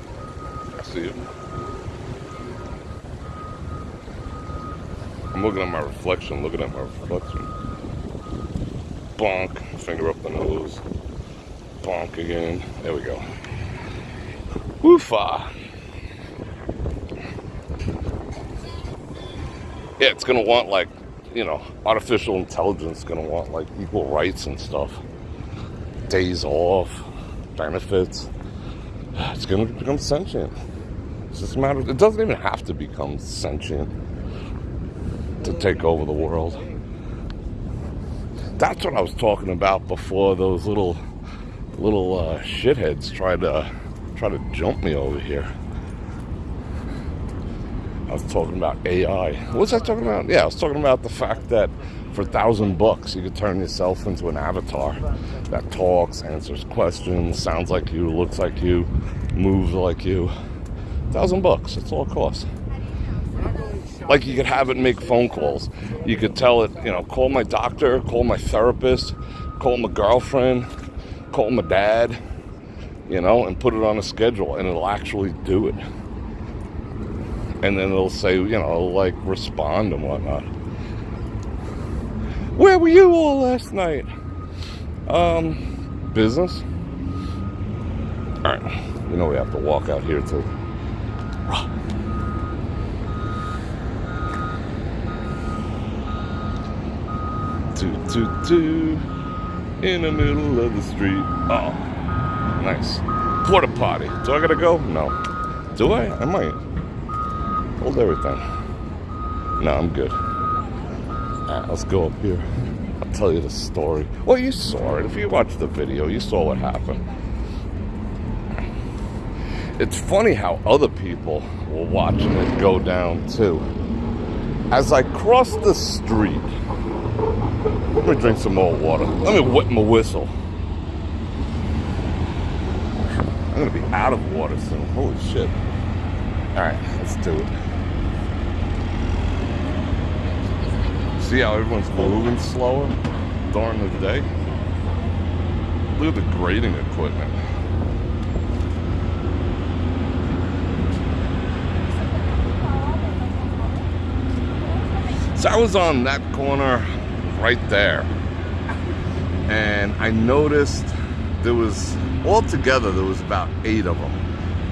I see you. I'm looking at my reflection, looking at my reflection. Bonk, finger up the nose. Bonk again. There we go. Woofa. Yeah, it's gonna want like, you know, artificial intelligence gonna want like equal rights and stuff. Days off, benefits. It's gonna become sentient. It's just a matter of, it doesn't even have to become sentient to take over the world. That's what I was talking about before those little little uh, shitheads tried to try to jump me over here. I was talking about AI. What was I talking about? Yeah, I was talking about the fact that for a thousand bucks you could turn yourself into an avatar that talks, answers questions, sounds like you, looks like you, moves like you. A thousand bucks, that's all it costs. Like you could have it make phone calls. You could tell it, you know, call my doctor, call my therapist, call my girlfriend, call my dad, you know, and put it on a schedule and it'll actually do it. And then it'll say, you know, like respond and whatnot. Where were you all last night? Um, business. All right, you know we have to walk out here too. Toot toot toot in the middle of the street. Oh, nice. Porta potty. Do I gotta go? No. Do I? I might. Hold everything. No, I'm good. Let's go up here. I'll tell you the story. Well, you saw it. If you watched the video, you saw what happened. It's funny how other people were watching it go down too. As I crossed the street, let me drink some more water. Let me wet my whistle. I'm gonna be out of water soon. Holy shit. Alright, let's do it. See how everyone's moving slower during the day? Look at the grading equipment. So I was on that corner right there. And I noticed there was, altogether, there was about eight of them.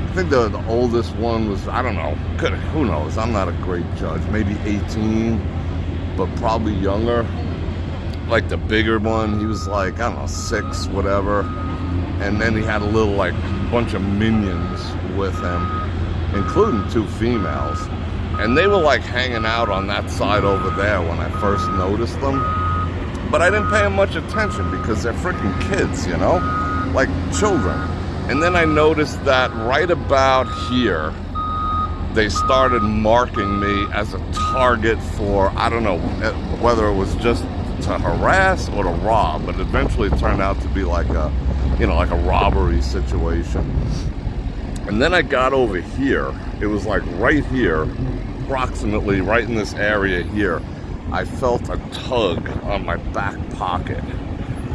I think the, the oldest one was, I don't know, could, who knows? I'm not a great judge. Maybe 18, but probably younger. Like the bigger one, he was like, I don't know, six, whatever. And then he had a little, like, bunch of minions with him, including two females. And they were like hanging out on that side over there when I first noticed them. But I didn't pay them much attention because they're freaking kids, you know? Like children. And then I noticed that right about here, they started marking me as a target for, I don't know eh, whether it was just to harass or to rob, but eventually it turned out to be like a, you know, like a robbery situation. And then I got over here. It was like right here, approximately right in this area here. I felt a tug on my back pocket.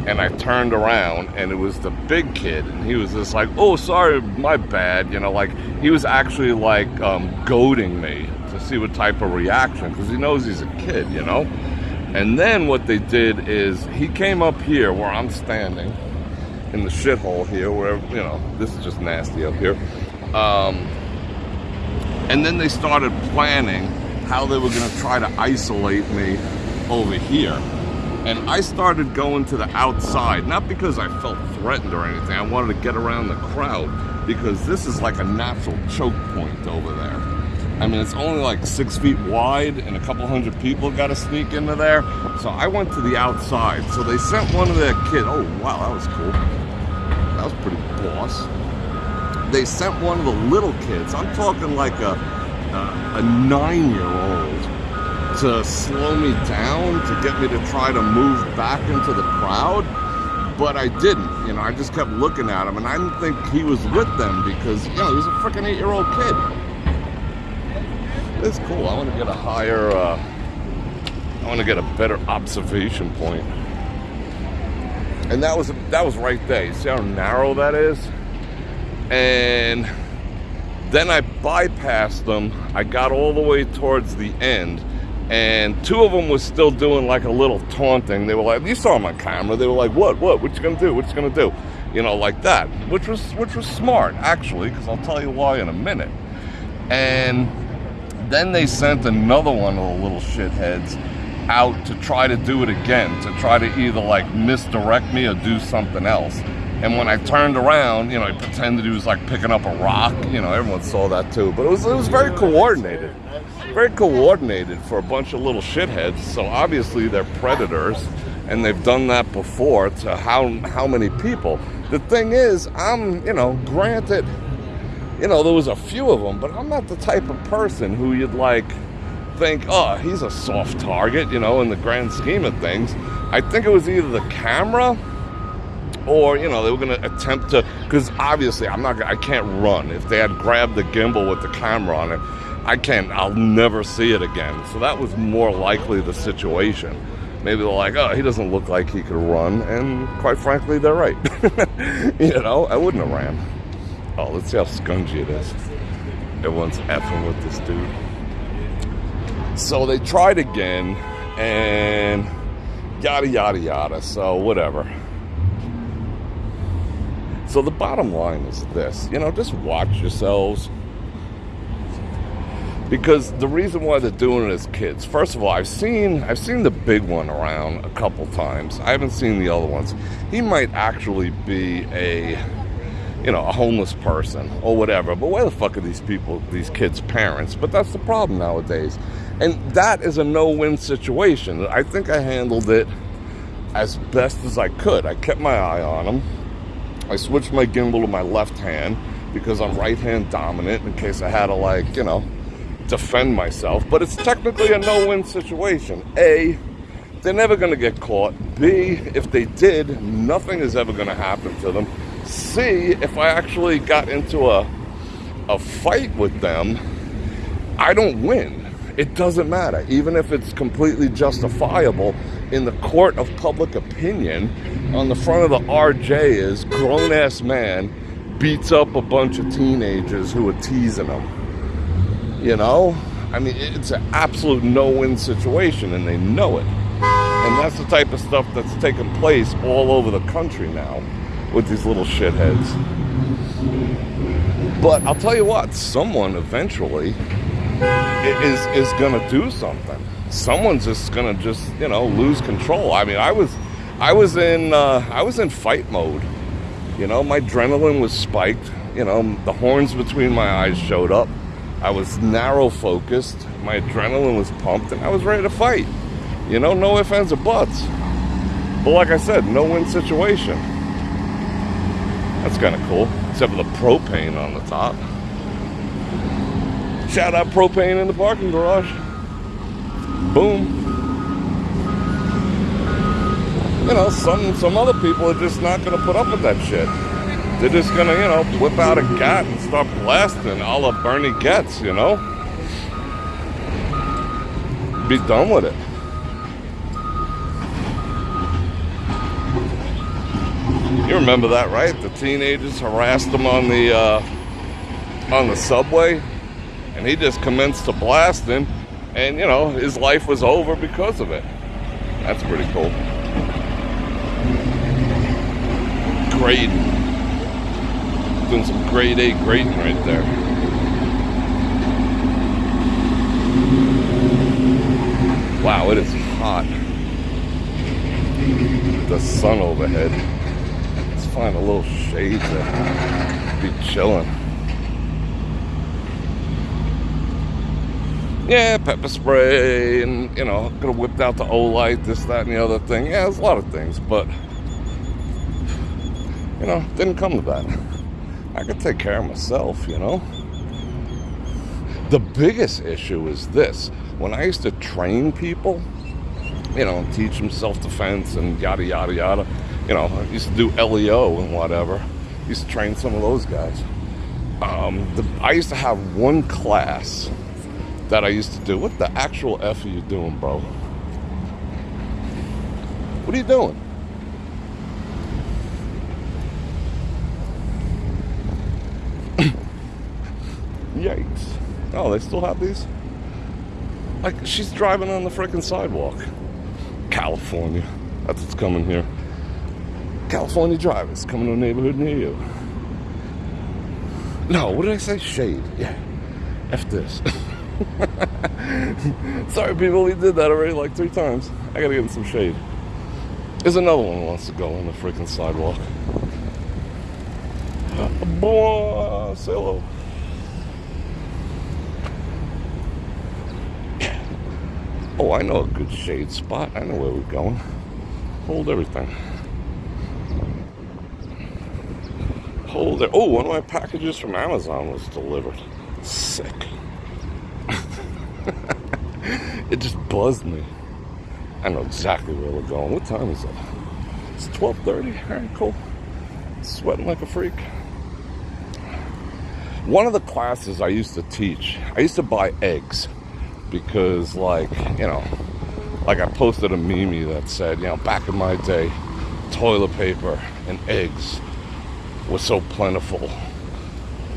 And I turned around and it was the big kid. And he was just like, oh, sorry, my bad. You know, like he was actually like um, goading me to see what type of reaction because he knows he's a kid, you know? And then what they did is he came up here where I'm standing in the shithole here, where, you know, this is just nasty up here. Um, and then they started planning how they were going to try to isolate me over here. And I started going to the outside, not because I felt threatened or anything. I wanted to get around the crowd because this is like a natural choke point over there. I mean, it's only like six feet wide and a couple hundred people got to sneak into there. So I went to the outside. So they sent one of their kids. Oh, wow, that was cool. That was pretty boss they sent one of the little kids. I'm talking like a a, a nine-year-old to slow me down to get me to try to move back into the crowd. But I didn't. You know, I just kept looking at him, and I didn't think he was with them because you know he was a freaking eight-year-old kid. It's cool. I want to get a higher. Uh, I want to get a better observation point. And that was that was right there. You see how narrow that is? And then I bypassed them. I got all the way towards the end, and two of them was still doing like a little taunting. They were like, "You saw them on camera." They were like, "What? What? What you gonna do? What you gonna do?" You know, like that, which was which was smart actually, because I'll tell you why in a minute. And then they sent another one of the little shitheads out to try to do it again, to try to either like misdirect me or do something else. And when I turned around, you know, he pretended he was like picking up a rock. You know, everyone saw that too. But it was it was very coordinated, very coordinated for a bunch of little shitheads. So obviously they're predators, and they've done that before to how how many people. The thing is, I'm you know, granted, you know, there was a few of them, but I'm not the type of person who you'd like think, oh, he's a soft target, you know, in the grand scheme of things. I think it was either the camera or you know they were going to attempt to because obviously i'm not i can't run if they had grabbed the gimbal with the camera on it i can't i'll never see it again. So that was more likely the situation. Maybe they're like oh he doesn't look like he could run and quite frankly they're right. You know i wouldn't have ran. Oh let's see how scungy it is. Everyone's effing with this dude. So they tried again and yada yada yada. So whatever. So the bottom line is this, you know, just watch yourselves. Because the reason why they're doing it as kids, first of all, I've seen I've seen the big one around a couple times. I haven't seen the other ones. He might actually be a you know, a homeless person or whatever. But where the fuck are these people, these kids' parents? But that's the problem nowadays. And that is a no-win situation. I think I handled it as best as I could. I kept my eye on them. I switched my gimbal to my left hand because I'm right hand dominant in case I had to like, you know, defend myself. But it's technically a no-win situation. A, they're never going to get caught. B, if they did, nothing is ever going to happen to them. C, if I actually got into a a fight with them, I don't win. It doesn't matter, even if it's completely justifiable in the court of public opinion. On the front of the RJ is grown ass man beats up a bunch of teenagers who are teasing him. You know, I mean, it's an absolute no-win situation, and they know it. And that's the type of stuff that's taking place all over the country now with these little shitheads. But I'll tell you what, someone eventually is is gonna do something. Someone's just gonna just you know lose control. I mean, I was I was in uh, I was in fight mode. You know, my adrenaline was spiked. You know, the horns between my eyes showed up. I was narrow focused. My adrenaline was pumped, and I was ready to fight. You know, no ifs ands or buts. But like I said, no win situation. That's kind of cool, except for the propane on the top. Shout out propane in the parking garage. Boom. You know, some some other people are just not gonna put up with that shit. They're just gonna, you know, whip out a gat and start blasting all of Bernie Goetz, you know? Be done with it. You remember that, right? The teenagers harassed him on the uh, on the subway, and he just commenced to blasting, and you know his life was over because of it. That's pretty cool. Grading, doing some grade A grading right there. Wow, it is hot. The sun overhead Let's find a little shade to be chilling. Yeah, pepper spray, and you know, could have whipped out the Olight, this, that, and the other thing. Yeah, there's a lot of things, but you know, didn't come to that. I could take care of myself, you know. The biggest issue is this: when I used to train people, you know, teach them self-defense and yada yada yada you know, I used to do LEO and whatever. Used to train some of those guys. Um, the, I used to have one class that I used to do. What the actual F are you doing, bro? What are you doing? Yikes. Oh, they still have these? Like, she's driving on the freaking sidewalk. California. That's what's coming here. California drivers coming to a neighborhood near you. No, what did I say? Shade. Yeah. F this. Sorry, people, we did that already like three times. I gotta get in some shade. There's another one who wants to go on the freaking sidewalk. Uh, boy, say hello. Oh, I know a good shade spot. I know where we're going. Hold everything. Hold it. Oh, one of my packages from Amazon was delivered. Sick. it just buzzed me. I know exactly where we're going. What time is it? It's 12:30. All right, cool. Sweating like a freak. One of the classes I used to teach, I used to buy eggs because, like, you know, like I posted a meme that said, you know, back in my day, toilet paper and eggs were so plentiful.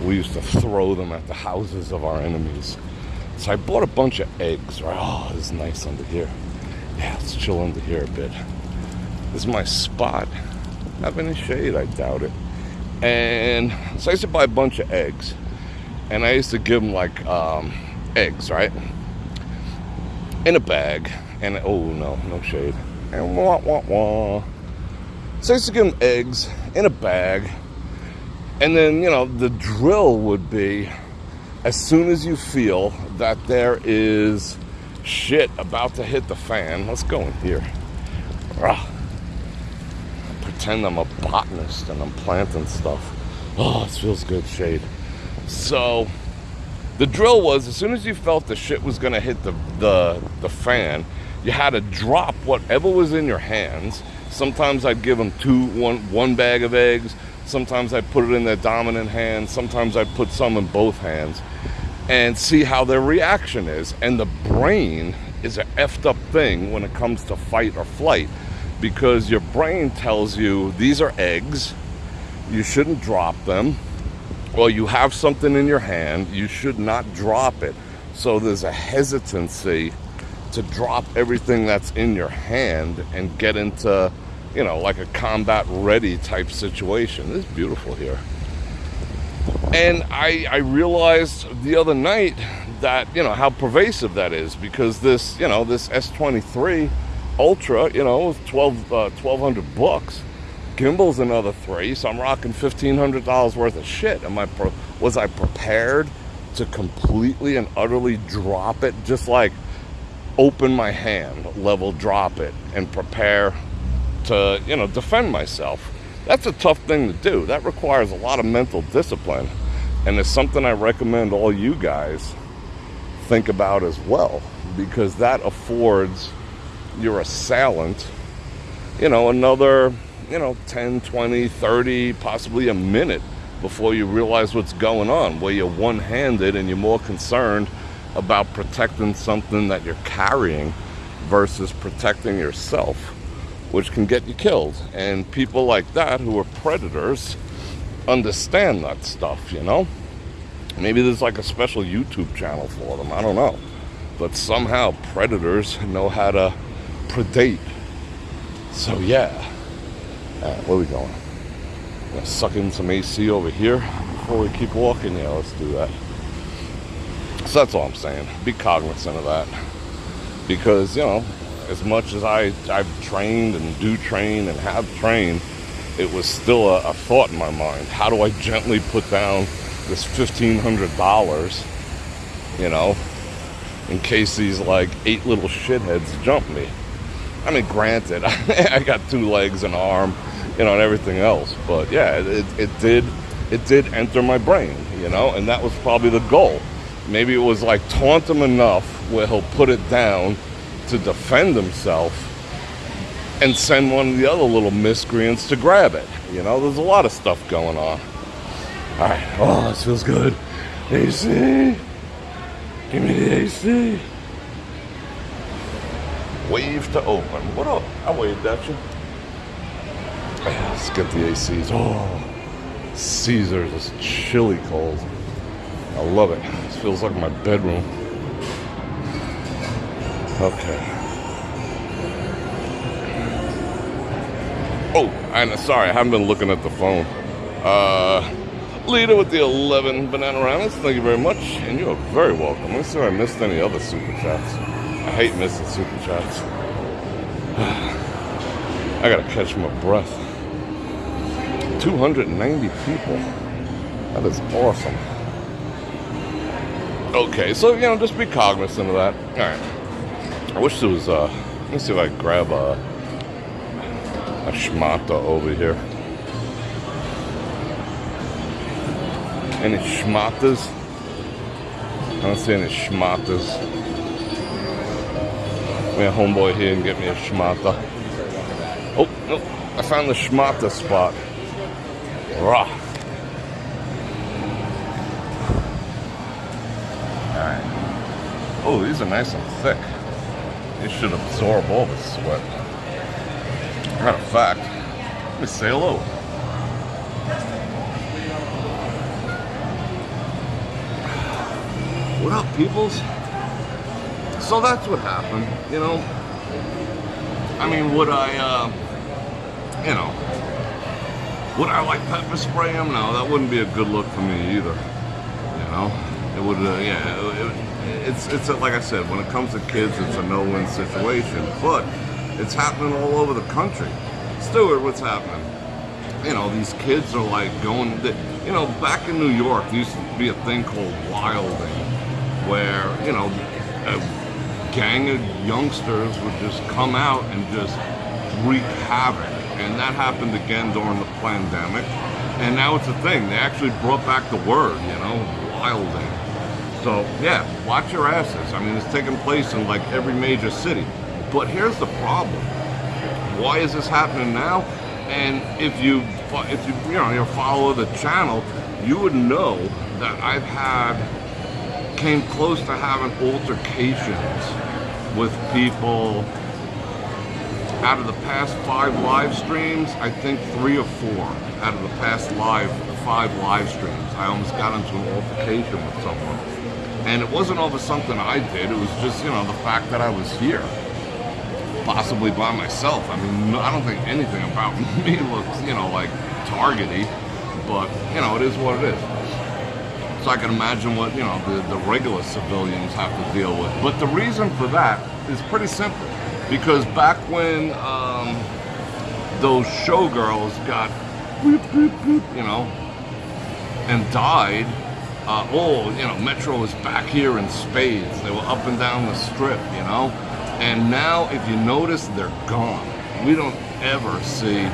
We used to throw them at the houses of our enemies. So I bought a bunch of eggs, right? Oh, it's nice under here. Yeah, let's chill under here a bit. This is my spot. Have any shade? I doubt it. And so I used to buy a bunch of eggs. And I used to give them like um, eggs, right? In a bag. And oh no, no shade. And wah wah wah. So I used to give them eggs in a bag. And then, you know, the drill would be as soon as you feel that there is shit about to hit the fan, let's go in here. Ugh. Pretend I'm a botanist and I'm planting stuff. Oh, this feels good, shade. So the drill was as soon as you felt the shit was gonna hit the, the the fan, you had to drop whatever was in your hands. Sometimes I'd give them two, one, one bag of eggs. Sometimes I'd put it in their dominant hand. Sometimes I'd put some in both hands and see how their reaction is. And the brain is an effed up thing when it comes to fight or flight because your brain tells you these are eggs, you shouldn't drop them, or you have something in your hand, you should not drop it. So there's a hesitancy to drop everything that's in your hand and get into, you know, like a combat ready type situation. It's beautiful here. And I, I realized the other night that, you know, how pervasive that is because this, you know, this S23 Ultra, you know, 12, uh, 1200 bucks. Gimbal's another three, so I'm rocking $1,500 worth of shit. Am I, was I prepared to completely and utterly drop it? Just like open my hand, level drop it, and prepare to, you know, defend myself. That's a tough thing to do. That requires a lot of mental discipline. And it's something I recommend all you guys think about as well, because that affords your assailant, you know, another, you know, 10, 20, 30, possibly a minute before you realize what's going on, where you're one handed and you're more concerned about protecting something that you're carrying versus protecting yourself, which can get you killed. And people like that who are predators understand that stuff, you know? Maybe there's like a special YouTube channel for them, I don't know. But somehow predators know how to predate. So, yeah. Uh, where we going? Gonna suck in some AC over here before we keep walking? Yeah, let's do that. So that's all I'm saying. Be cognizant of that. Because, you know, as much as I, I've trained and do train and have trained, it was still a, a thought in my mind. How do I gently put down this $1,500, you know, in case these like eight little shitheads jump me? I mean, granted, I got two legs, and an arm, you know, and everything else. But yeah, it, it did it did enter my brain, you know, and that was probably the goal. Maybe it was like taunt him enough where he'll put it down to defend himself and send one of the other little miscreants to grab it. You know, there's a lot of stuff going on. All right. Oh, this feels good. AC. Give me the AC. Wave to open. What up? I waved at you. Let's get the ACs. Oh, Caesars is chilly cold. I love it. This feels like my bedroom. Okay. Oh, and sorry, I haven't been looking at the phone. Uh, Leader with the 11 banana ramen. Thank you very much, and you are very welcome. Let me see if I missed any other super chats. I hate missing super chats. I gotta catch my breath. 290 people. That is awesome. Okay, so you know, just be cognizant of that. All right. I wish there was. Uh, let me see if I can grab a a schmata over here. Any schmatas? I don't see any schmatas. A homeboy here and get me a schmata. Oh, no, I found the schmata spot. Rah. Alright. Oh, these are nice and thick. These should absorb all the sweat. Matter of fact, let me say hello. What up, peoples? So that's what happened, you know. I mean, would I, uh, you know, would I like pepper spray him? No, that wouldn't be a good look for me either. You know, it would, uh, yeah, it, it, it's, it's uh, like I said, when it comes to kids, it's a no-win situation. But it's happening all over the country. Stuart, what's happening? You know, these kids are like going, you know, back in New York, there used to be a thing called wilding, where, you know, a gang of youngsters would just come out and just wreak havoc. And that happened again during the pandemic. And now it's a thing. They actually brought back the word, you know, wilding. So, yeah, watch your asses. I mean, it's taking place in like every major city. But here's the problem. Why is this happening now? And if you, if you, you know, you follow the channel, you would know that I've had, came close to having altercations with people out of the past five live streams, I think three or four out of the past live five live streams, I almost got into an altercation with someone. And it wasn't over something I did, it was just, you know, the fact that I was here possibly by myself. I mean, I don't think anything about me looks, you know, like targety, but, you know, it is what it is. So I can imagine what, you know, the, the regular civilians have to deal with. But the reason for that is pretty simple. Because back when um, those showgirls got, you know, and died, uh, oh, you know, Metro was back here in spades. They were up and down the strip, you know? And now, if you notice, they're gone. We don't ever see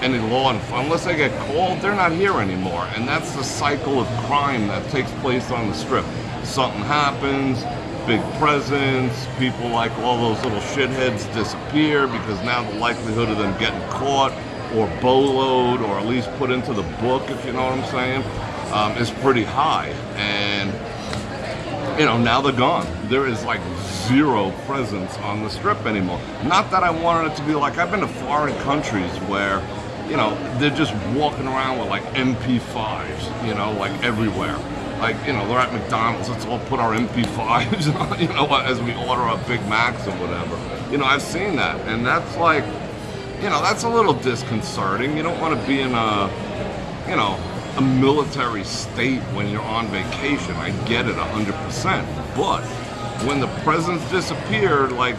any law enforcement. Unless they get called, they're not here anymore. And that's the cycle of crime that takes place on the strip. Something happens, big presence, people like all those little shitheads disappear because now the likelihood of them getting caught or boloed or at least put into the book, if you know what I'm saying, um, is pretty high. And, you know, now they're gone. There is like zero presence on the strip anymore. Not that I wanted it to be like, I've been to foreign countries where, you know, they're just walking around with like MP5s, you know, like everywhere. Like, you know, they're at McDonald's, let's all put our MP5s on, you know, as we order our Big Macs or whatever. You know, I've seen that, and that's like, you know, that's a little disconcerting. You don't want to be in a, you know, a military state when you're on vacation. I get it 100%. But when the presence disappeared, like,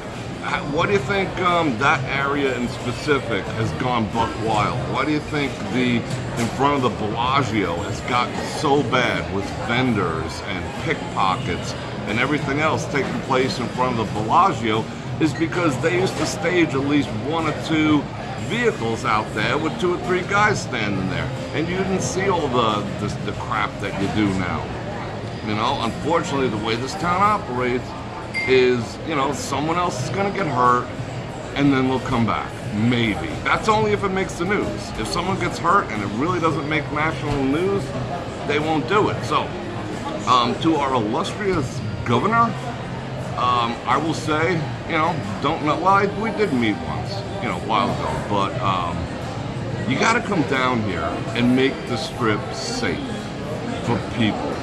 what do you think um, that area in specific has gone buck wild? Why do you think the in front of the Bellagio has gotten so bad with vendors and pickpockets and everything else taking place in front of the Bellagio? Is because they used to stage at least one or two vehicles out there with two or three guys standing there, and you didn't see all the the, the crap that you do now. You know, unfortunately, the way this town operates is, you know, someone else is going to get hurt and then they'll come back. Maybe. That's only if it makes the news. If someone gets hurt and it really doesn't make national news, they won't do it. So, um, to our illustrious governor, um, I will say, you know, don't know. Well, I, we did meet once, you know, a while ago, but um, you got to come down here and make the strip safe for people.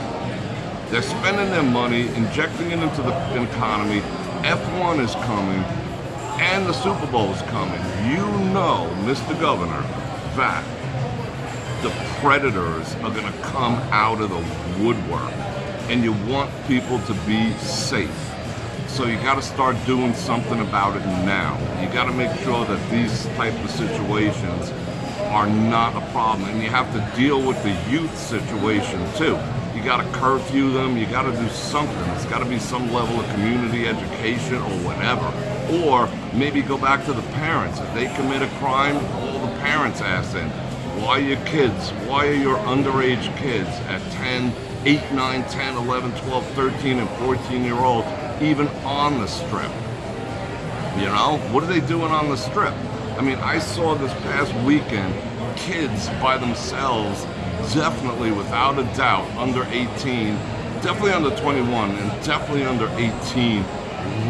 They're spending their money, injecting it into the economy. F1 is coming, and the Super Bowl is coming. You know, Mr. Governor, that the predators are going to come out of the woodwork, and you want people to be safe. So you got to start doing something about it now. You got to make sure that these type of situations are not a problem, and you have to deal with the youth situation too. You got to curfew them. You got to do something. It's got to be some level of community education or whatever. Or maybe go back to the parents. If they commit a crime, all the parents ask them, Why are your kids? Why are your underage kids at 10, 8, 9, 10, 11, 12, 13, and 14 year olds even on the strip? You know, what are they doing on the strip? I mean, I saw this past weekend kids by themselves, definitely without a doubt, under 18, definitely under 21, and definitely under 18,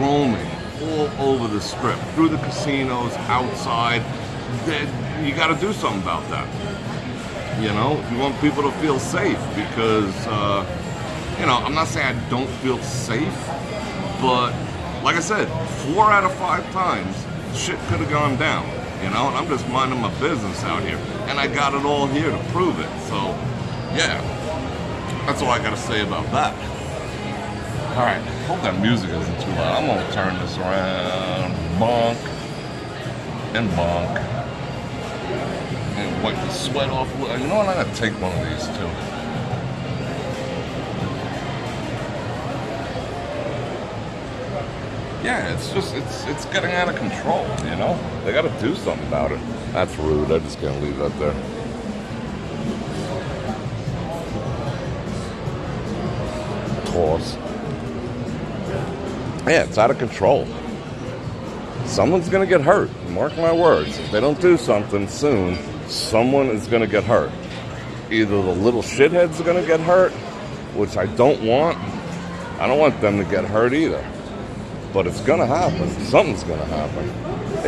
roaming all over the strip, through the casinos, outside. You got to do something about that. You know, you want people to feel safe, because uh, you know, I'm not saying I don't feel safe, but like I said, four out of five times, shit could have gone down. You know, and I'm just minding my business out here, and I got it all here to prove it. So, yeah, that's all I got to say about that. All right, hope that music isn't too loud. I'm gonna turn this around, bonk, and bonk, and wipe the sweat off. You know what? I'm gonna take one of these too. Yeah, it's just it's it's getting out of control. You know, they got to do something about it. That's rude. I'm just gonna leave that there. Toss. Yeah, it's out of control. Someone's gonna get hurt. Mark my words. If they don't do something soon, someone is gonna get hurt. Either the little shitheads are gonna get hurt, which I don't want. I don't want them to get hurt either but it's gonna happen. Something's gonna happen.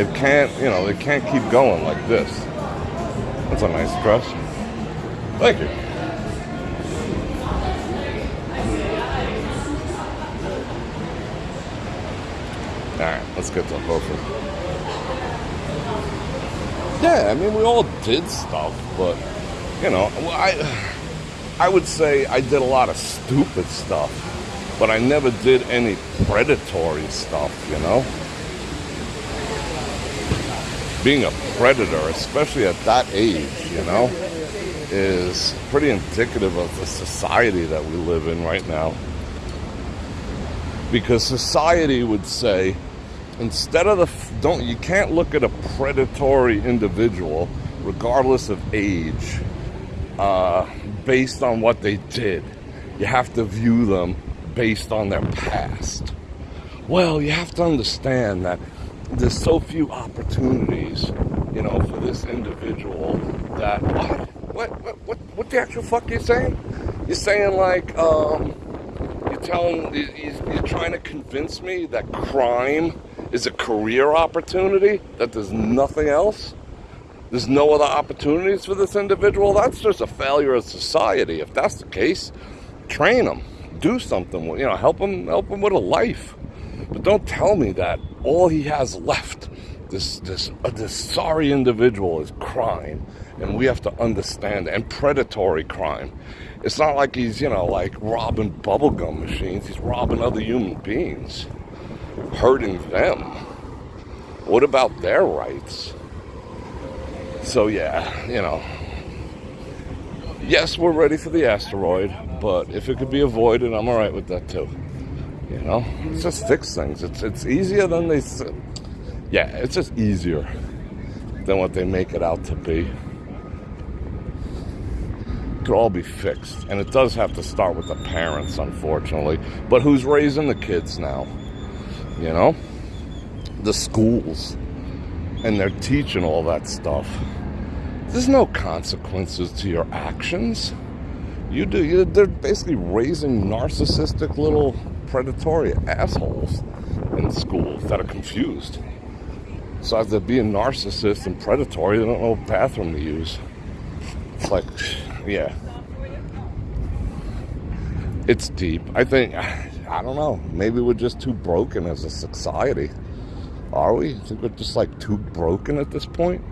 It can't, you know, it can't keep going like this. That's a nice question. Thank you. All right, let's get to Hereford. Yeah, I mean, we all did stuff, but you know, I, I would say I did a lot of stupid stuff but I never did any predatory stuff, you know? Being a predator, especially at that age, you know, is pretty indicative of the society that we live in right now. Because society would say, instead of the don't you can't look at a predatory individual regardless of age uh, based on what they did you have to view them based on their past. Well, you have to understand that there's so few opportunities, you know, for this individual that what? What what what what the actual fuck are you saying? You're saying like um you're telling you're trying to convince me that crime is a career opportunity, that there's nothing else? There's no other opportunities for this individual? That's just a failure of society. If that's the case, train them do something with, you know, help him, help him with a life. But don't tell me that all he has left, this this uh, this sorry individual, is crime, and we have to understand and predatory crime. It's not like he's you know like robbing bubblegum machines. He's robbing other human beings, hurting them. What about their rights? So yeah, you know. Yes, we're ready for the asteroid. But if it could be avoided, I'm all right with that too. You know, it's just fix things. It's it's easier than they. Yeah, it's just easier than what they make it out to be. It could all be fixed, and it does have to start with the parents, unfortunately. But who's raising the kids now? You know, the schools, and they're teaching all that stuff. There's no consequences to your actions. You do. You, they're basically raising narcissistic little predatory assholes in schools that are confused. Besides they're being narcissist and predatory, they don't know what bathroom to use. It's like, yeah. It's deep. I think, I don't know. Maybe we're just too broken as a society. Are we? I think we're just like too broken at this point.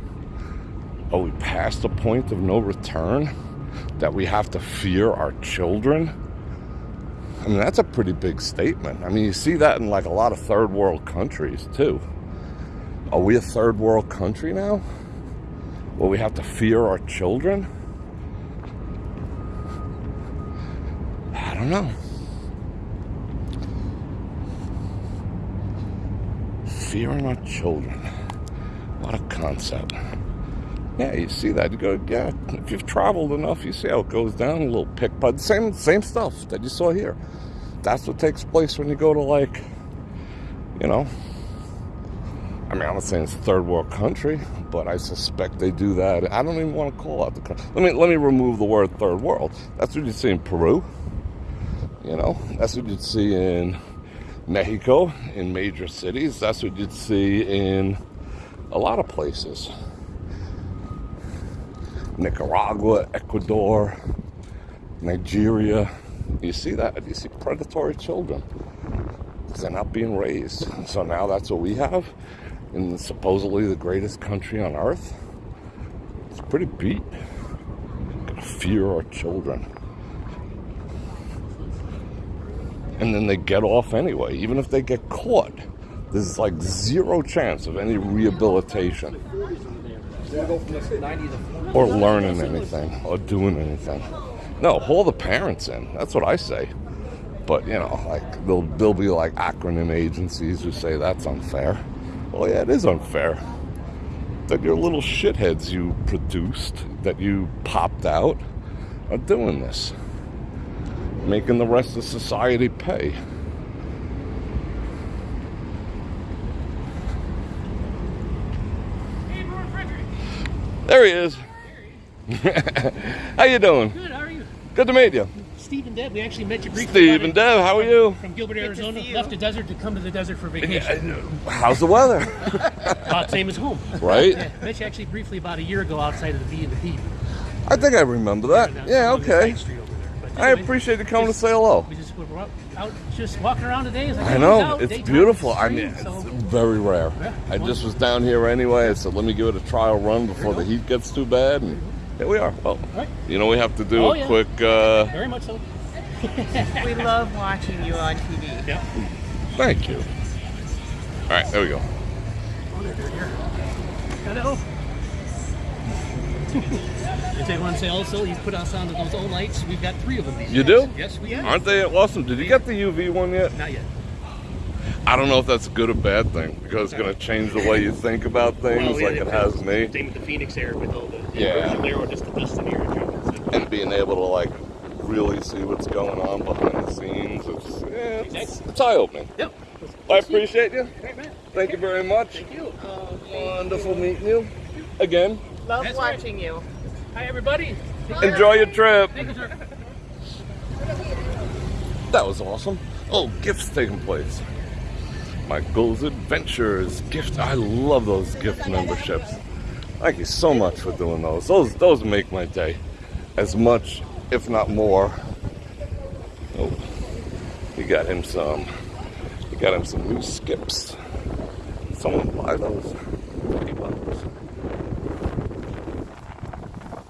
Are we past the point of no return? That we have to fear our children? I mean, that's a pretty big statement. I mean, you see that in like a lot of third world countries too. Are we a third world country now? Well, we have to fear our children? I don't know. Fearing our children. What a concept. Yeah, you see that. You go, yeah, if you've traveled enough, you see how it goes down, a little pick, but same same stuff that you saw here. That's what takes place when you go to like, you know, I mean, I'm not saying it's a third world country, but I suspect they do that. I don't even want to call out the country. Let me let me remove the word third world. That's what you see in Peru. You know, that's what you'd see in Mexico, in major cities. That's what you'd see in a lot of places. Nicaragua, Ecuador, Nigeria. You see that? You see predatory children. They're not being raised. So now that's what we have in supposedly the greatest country on earth. It's pretty beat. Fear our children. And then they get off anyway, even if they get caught. There's like zero chance of any rehabilitation or learning anything or doing anything. No, haul the parents in. That's what I say. But you know, like there'll there'll be like acronym agencies who say that's unfair. Well, yeah, it is unfair that your little shitheads you produced, that you popped out, are doing this, making the rest of society pay. There he is. how you doing? Good, how are you? Good to meet you. Steve and Deb, we actually met you briefly. Steve and. Deb, how are you? From Gilbert, to Arizona. see. Left the desert to come to the desert for vacation. How's the weather? About same as home. Right? Yeah, met you actually briefly about a year ago outside of the B and the P. I think I remember that. Yeah, okay. I appreciate you coming to say hello. We just we're out, out just walking around today. It's like, I know out, it's daytime, beautiful. I mean, it's so- very rare. Yeah. I just was down here anyway. I said, let me give it a trial run before the heat gets too bad, and here we are. Well, Right. you know, we have to do Oh, a yeah. quick. Uh, very much so. We love watching you on TV. Yeah. thank you. All right, there we go. Hello. If they want to say also, you put us onto those old lights. We've got three of them. These You days. do? Yes, we have. Aren't they awesome? Did you get the UV one yet? Not yet. I don't know if that's a good or bad thing because it's going to change the way you think about things, Well, yeah, like it has me. Same with the Phoenix Air with all the Yeah. there, or just the dust in the and being able to like really see what's going on behind the scenes, it's yeah, it's, it's eye opening. Yep. I appreciate you. Great man. Thank you very much. Thank you. Wonderful meeting you again. Love That's right. watching you. Hi everybody. Enjoy your trip. Thank you, sir. That was awesome. Oh, gifts taking place. Michael's Adventures gift. I love those gift memberships. Thank you so much for doing those. Those those make my day, as much, if not more. Oh, you got him some. You got him some new skips. Someone buy those. Fifty bucks.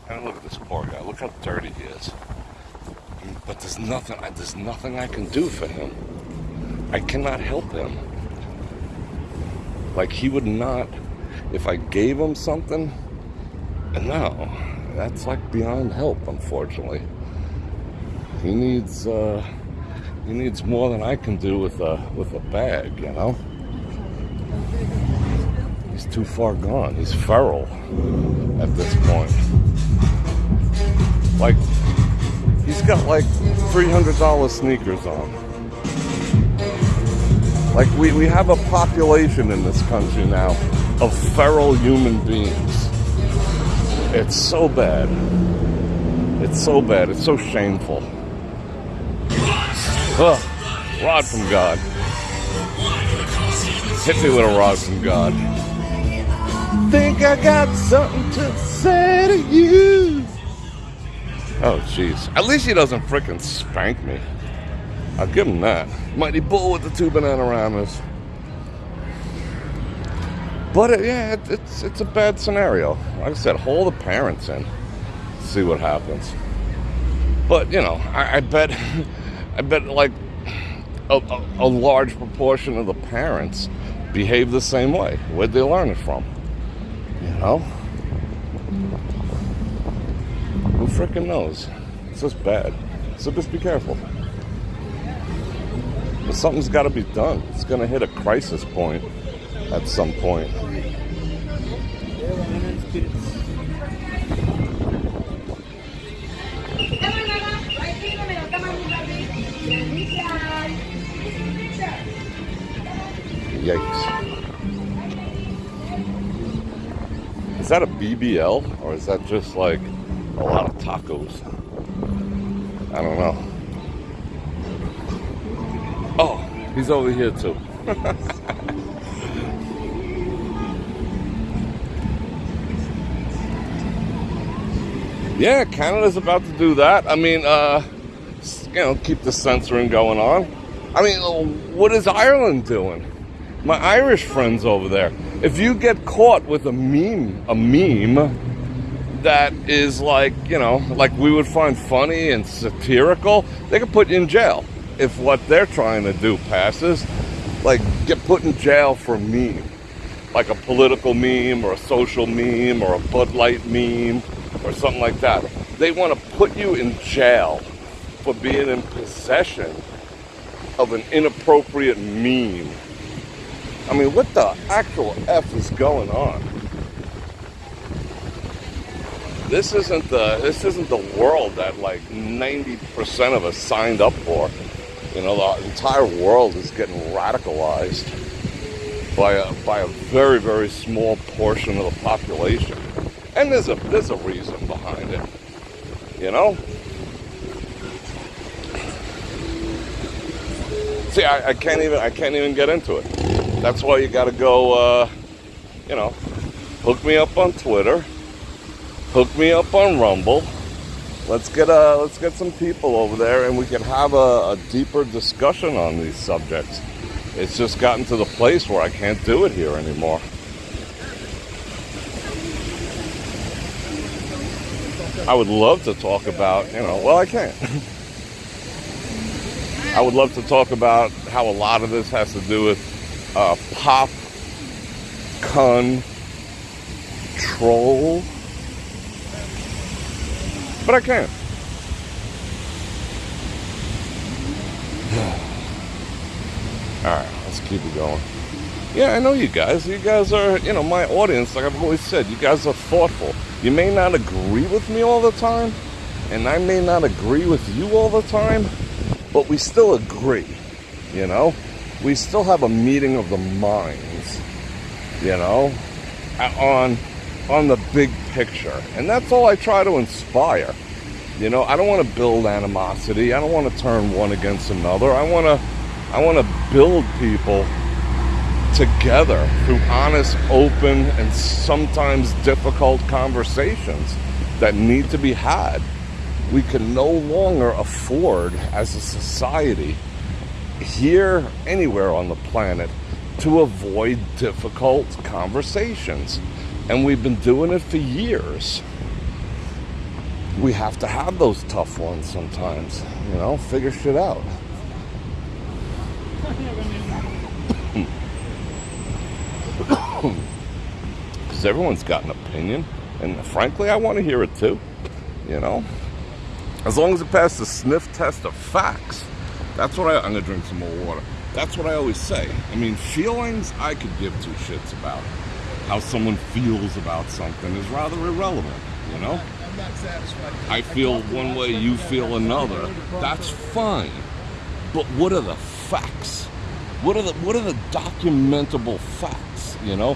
And look at this poor guy. Look how dirty he is. But there's nothing. There's nothing I can do for him. I cannot help him. Like he would not. If I gave him something, And no, that's like beyond help. Unfortunately, he needs. uh He needs more than I can do with a with a bag. You know. He's too far gone. He's feral at this point. Like He's got like $300 sneakers on. Like, we, we have a population in this country now of feral human beings. It's so bad. It's so bad. It's so shameful. Ugh. Rod from God. Hit me with a rod from God. Think I got something to say to you. Oh, jeez. At least he doesn't frickin' spank me. I'll give him that. Mighty Bull with the two banana But uh, yeah, it, it's it's a bad scenario. Like I said, haul the parents in, see what happens. But you know, I, I bet, I bet like a, a, a large proportion of the parents behave the same way. Where'd they learn it from? You know? Freaking knows? It's just bad. So just be careful. But something's got to be done. It's going to hit a crisis point at some point. Yikes. Is that a BBL or is that just like a lot of tacos? I don't know. Oh, he's over here too. yeah, Canada's about to do that. I mean, uh, you know, keep the censoring going on. I mean, what is Ireland doing? My Irish friends over there. If you get caught with a meme, a meme that is like, you know, like we would find funny and satirical, they could put you in jail if what they're trying to do passes. Like, get put in jail for a meme. Like a political meme or a social meme or a Bud Light meme or something like that. They want to put you in jail for being in possession of an inappropriate meme. I mean, what the actual F is going on? This isn't the this isn't the world that like 90% of us signed up for. You know, the entire world is getting radicalized by a by a very, very small portion of the population. And there's a there's a reason behind it. You know? See, I, I can't even I can't even get into it. That's why you got to go. Uh, you know, hook me up on Twitter, hook me up on Rumble. Let's get uh, let's get some people over there, and we can have a, a deeper discussion on these subjects. It's just gotten to the place where I can't do it here anymore. I would love to talk about, you know, well, I can't. I would love to talk about how a lot of this has to do with uh, pop control, but I can't. All right, let's keep it going. Yeah, I know you guys. You guys are, you know, my audience. Like I've always said, you guys are thoughtful. You may not agree with me all the time, and I may not agree with you all the time but we still agree, you know? We still have a meeting of the minds, you know, on on the big picture. And that's all I try to inspire. You know, I don't want to build animosity. I don't want to turn one against another. I want to I want to build people together through honest, open, and sometimes difficult conversations that need to be had we can no longer afford as a society here anywhere on the planet to avoid difficult conversations and we've been doing it for years we have to have those tough ones sometimes you know figure shit out because everyone's got an opinion and frankly i want to hear it too you know as long as it passes the sniff test of facts. That's what I, I'm gonna drink some more water. That's what I always say. I mean, feelings, I could give two shits about. How someone feels about something is rather irrelevant, you know? I'm not satisfied. I feel one way, you feel another. That's fine. But what are the facts? What are the what are the documentable facts? You know,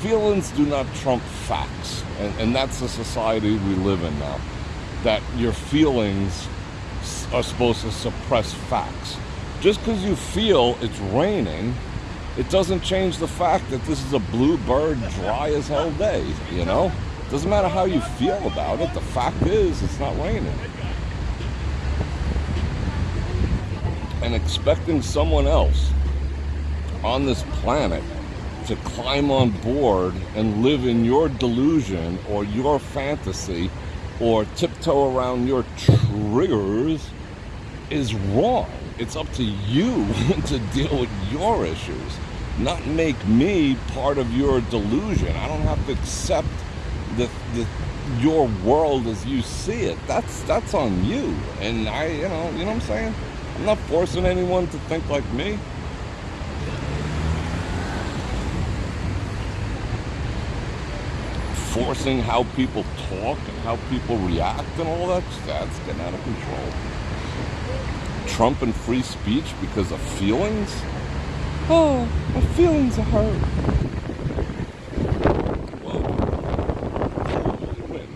feelings do not trump facts, and, and that's the society we live in now that your feelings are supposed to suppress facts. Just because you feel it's raining, it doesn't change the fact that this is a bluebird dry as hell day, you know? Doesn't matter how you feel about it, the fact is it's not raining. and expecting someone else on this planet to climb on board and live in your delusion or your fantasy or tiptoe around your triggers is wrong. It's up to you to deal with your issues, not make me part of your delusion. I don't have to accept the, the your world as you see it. That's that's on you. And I, you know, you know what I'm saying? I'm not forcing anyone to think like me. Forcing how people talk and how people react and all that, that's getting out of control. Trump and free speech because of feelings? Oh, my feelings are hurt. Whoa. Win.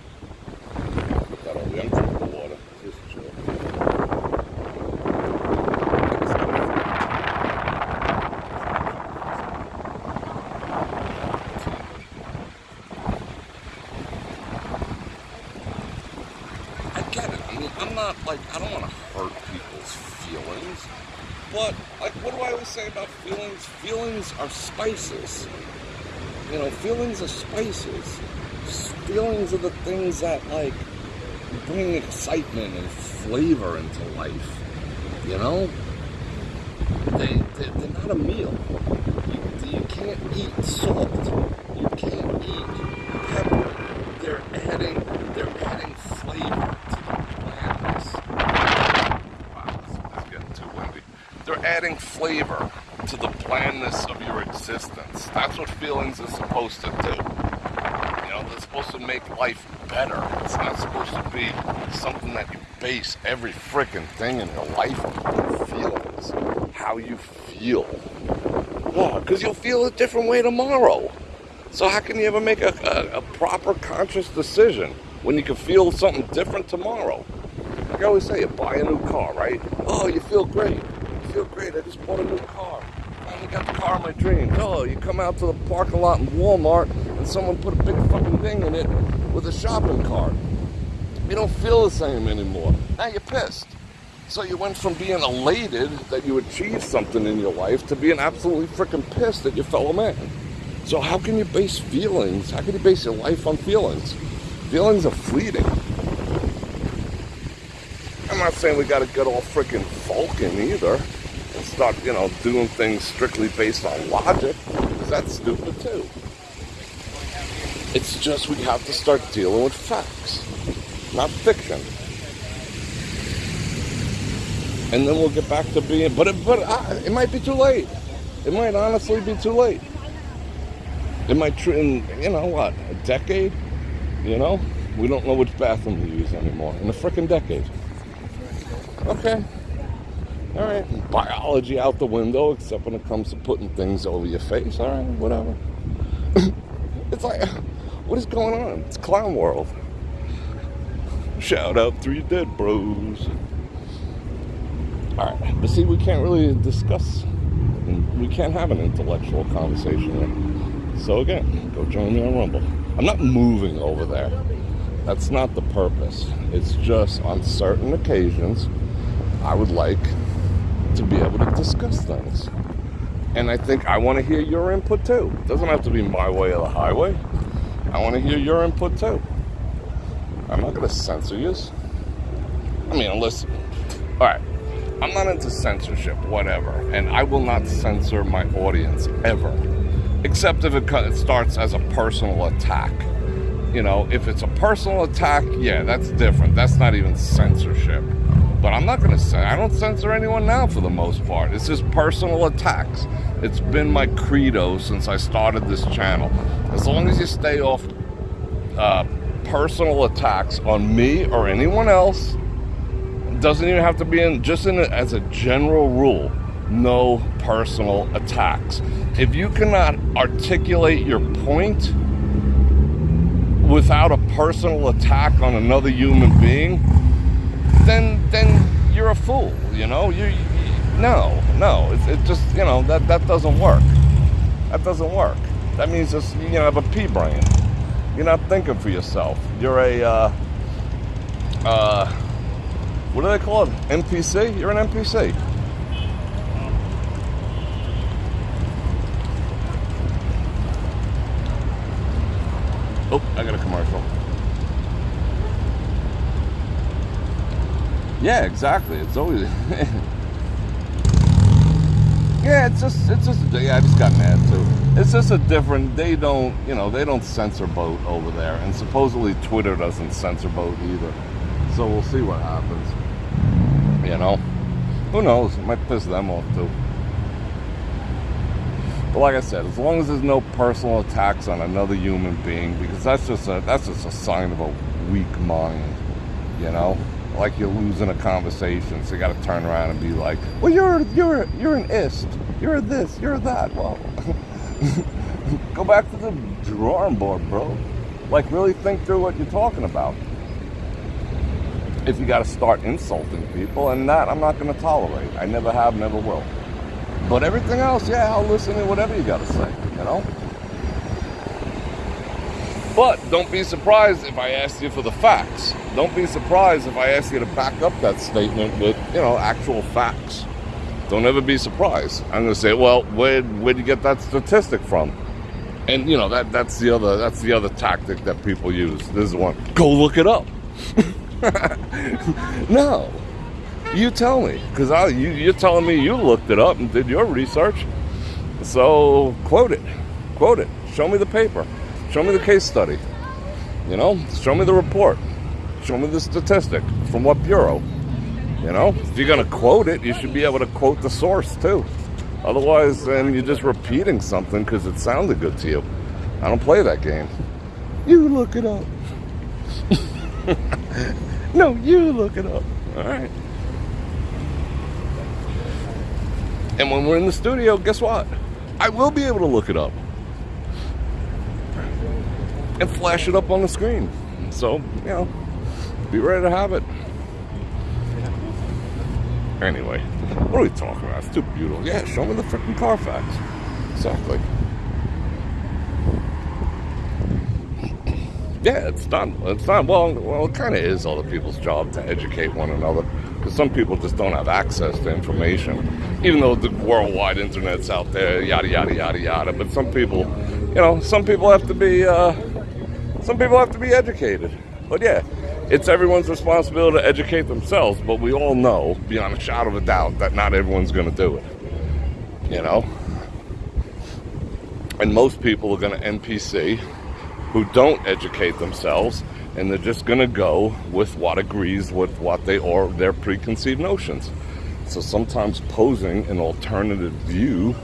Got all the I'm drinking water. Just chill. I get it. I mean, I'm not like I don't want to hurt people's feelings, but like, what do I always say about feelings? Feelings are spices. You know, feelings of spices. Feelings of the things that like bring excitement and flavor into life. You know, they, they they're not a meal. You, you can't eat salt. You can't eat pepper. They're adding they're adding flavor to the blandness. Wow, this is getting too windy. They're adding flavor to the blandness of your existence. That's what feelings are supposed to do. You know, they're supposed to make life better. It's not supposed to be something that you base every freaking thing in your life on feelings. How you feel. Because you'll feel a different way tomorrow. So how can you ever make a, a, a proper conscious decision when you can feel something different tomorrow? Like I always say, you buy a new car, right? Oh, you feel great. You feel great. I just bought a new car. I got the car of my dreams. Oh, you come out to the parking lot in Walmart and someone put a big fucking thing in it with a shopping cart. You don't feel the same anymore. Now you're pissed. So you went from being elated that you achieved something in your life to being absolutely freaking pissed at your fellow man. So how can you base feelings? How can you base your life on feelings? Feelings are fleeting. I'm not saying we got to get all freaking Vulcan either and start, you know, doing things strictly based on logic, that's stupid too. It's just we have to start dealing with facts, not fiction. And then we'll get back to being, but it, but it might be too late. It might honestly be too late. It might, in, you know what, a decade? You know? We don't know which bathroom to use anymore. In a freaking decade. Okay. All right. Biology out the window, except when it comes to putting things over your face. All right, whatever. it's like, what is going on? It's clown world. Shout out three dead bros. All right, but see, we can't really discuss. We can't have an intellectual conversation here. So again, go join me on Rumble. I'm not moving over there. That's not the purpose. It's just on certain occasions, I would like to be able to discuss things. And I think I want to hear your input too. It doesn't have to be my way or the highway. I want to hear your input too. I'm not going to censor you. I mean, unless. All right. I'm not into censorship, whatever. And I will not censor my audience ever. Except if it starts as a personal attack. You know, if it's a personal attack, yeah, that's different. That's not even censorship. But I'm not going to say, I don't censor anyone now for the most part. It's just personal attacks. It's been my credo since I started this channel. As long as you stay off uh, personal attacks on me or anyone else, doesn't even have to be in, just in a, as a general rule, no personal attacks. If you cannot articulate your point without a personal attack on another human being, then then you're a fool. You know, you, you no, no. It, it just you know that that doesn't work. That doesn't work. That means just you know have a pea brain. You're not thinking for yourself. You're a uh, uh, what do they call it? NPC. You're an NPC. Oh, I got a commercial. Yeah, exactly. It's always. yeah, it's just, it's just. Yeah, I just got mad too. It's just a different. They don't, you know, they don't censor boat over there, and supposedly Twitter doesn't censor boat either. So we'll see what happens. You know, who knows? It might piss them off too. But like I said, as long as there's no personal attacks on another human being, because that's just a that's just a sign of a weak mind, you know. Like you're losing a conversation, so you got to turn around and be like, "Well, you're you're you're an ist, you're this, you're that." Well, go back to the drawing board, bro. Like really think through what you're talking about. If you got to start insulting people, and that I'm not going to tolerate. I never have, never will. But everything else, yeah, I'll listen to whatever you got to say, you know? But don't be surprised if I ask you for the facts. Don't be surprised if I ask you to back up that statement with, you know, actual facts. Don't ever be surprised. I'm going to say, well, where where'd you get that statistic from? And you know that that's the other that's the other tactic that people use. This is one. Go look it up. no, you tell me, because you, you're telling me you looked it up and did your research. So quote it, quote it. Show me the paper. Show me the case study. You know, show me the report. Show me the statistic from what bureau. You know, if you're gonna quote it, you should be able to quote the source too. Otherwise, then you're just repeating something because it sounded good to you. I don't play that game. You look it up. no, you look it up. All right. And when we're in the studio, guess what? I will be able to look it up flash it up on the screen. So, you know, be ready to have it. Anyway, what are we talking about? It's too beautiful. Yeah, show me the freaking Carfax. Exactly. Yeah, it's done. It's done. Well, well, it kind of is other people's job to educate one another because some people just don't have access to information, even though the worldwide internet's out there, yada yada yada yada. But some people, you know, some people have to be, uh, some people have to be educated. But yeah, it's everyone's responsibility to educate themselves. But we all know, beyond a shadow of a doubt, that not everyone's going to do it. You know, and most people are going to NPC who don't educate themselves and they're just going to go with what agrees with what they or their preconceived notions. So sometimes posing an alternative view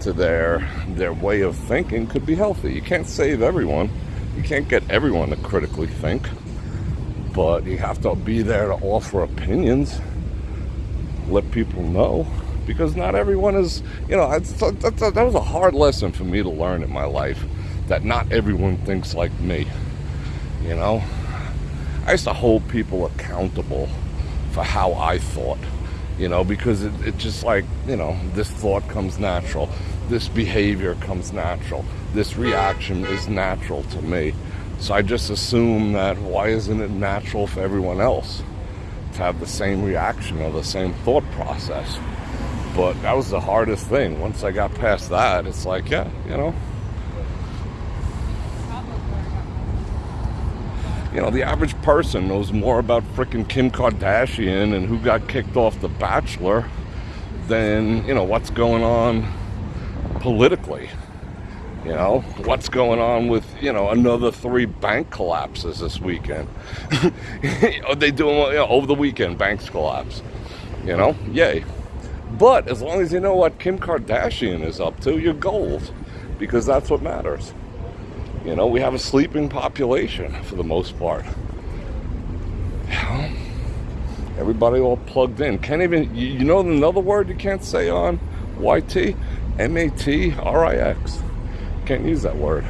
to their their way of thinking could be healthy. You can't save everyone. You can't get everyone to critically think, but you have to be there to offer opinions, let people know, because not everyone is. You know, that was a hard lesson for me to learn in my life that not everyone thinks like me. You know, I used to hold people accountable for how I thought, you know, because it, it just like, you know, this thought comes natural, this behavior comes natural, this reaction is natural to me. So I just assume that why isn't it natural for everyone else to have the same reaction or the same thought process? But that was the hardest thing. Once I got past that, it's like, yeah, you know, you know, the average person knows more about freaking Kim Kardashian and who got kicked off The Bachelor than, you know, what's going on politically. You know, what's going on with, you know, another three bank collapses this weekend. Are they doing, you know, over the weekend, banks collapse. You know, yay. But as long as you know what Kim Kardashian is up to, you're gold. Because that's what matters. You know, we have a sleeping population for the most part. Everybody all plugged in. Can't even, you know, another word you can't say on YT? M A T R I X. Can't use that word.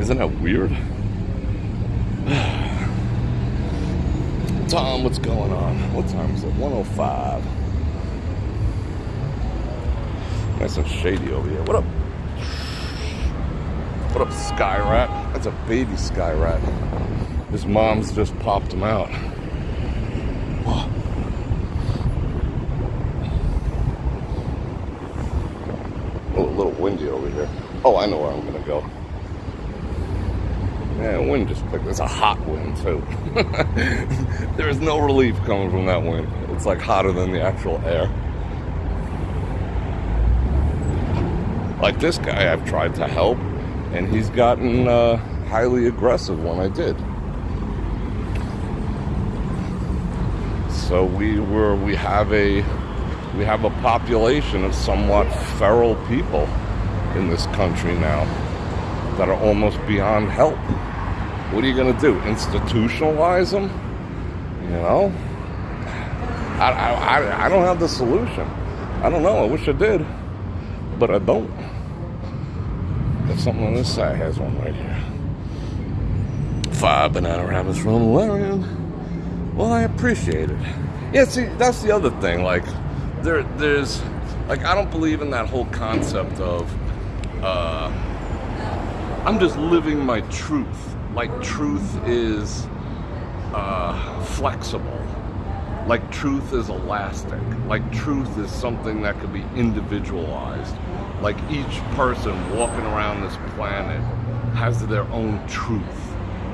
Isn't that weird? Tom, what's going on? What time is it? 105. Nice and shady over here. What up? What up, Sky Rat? That's a baby Sky Rat. His mom's just popped him out. Little windy over here. Oh, I know where I'm gonna go. Yeah, wind just picked. It's a hot wind too. there is no relief coming from that wind. It's like hotter than the actual air. Like this guy, I've tried to help, and he's gotten uh, highly aggressive when I did. So we were we have a we have a population of somewhat feral people in this country now that are almost beyond help. What are you going to do? Institutionalize them? You know? I, I, I, don't have the solution. I don't know. I wish I did, but I don't. There's something on this side has one right here. Five banana rabbits from the Larian. Well, I appreciate it. Yeah, see, that's the other thing. Like, there, there's, like, I don't believe in that whole concept of, uh, I'm just living my truth. Like, truth is uh, flexible. Like, truth is elastic. Like, truth is something that could be individualized. Like, each person walking around this planet has their own truth.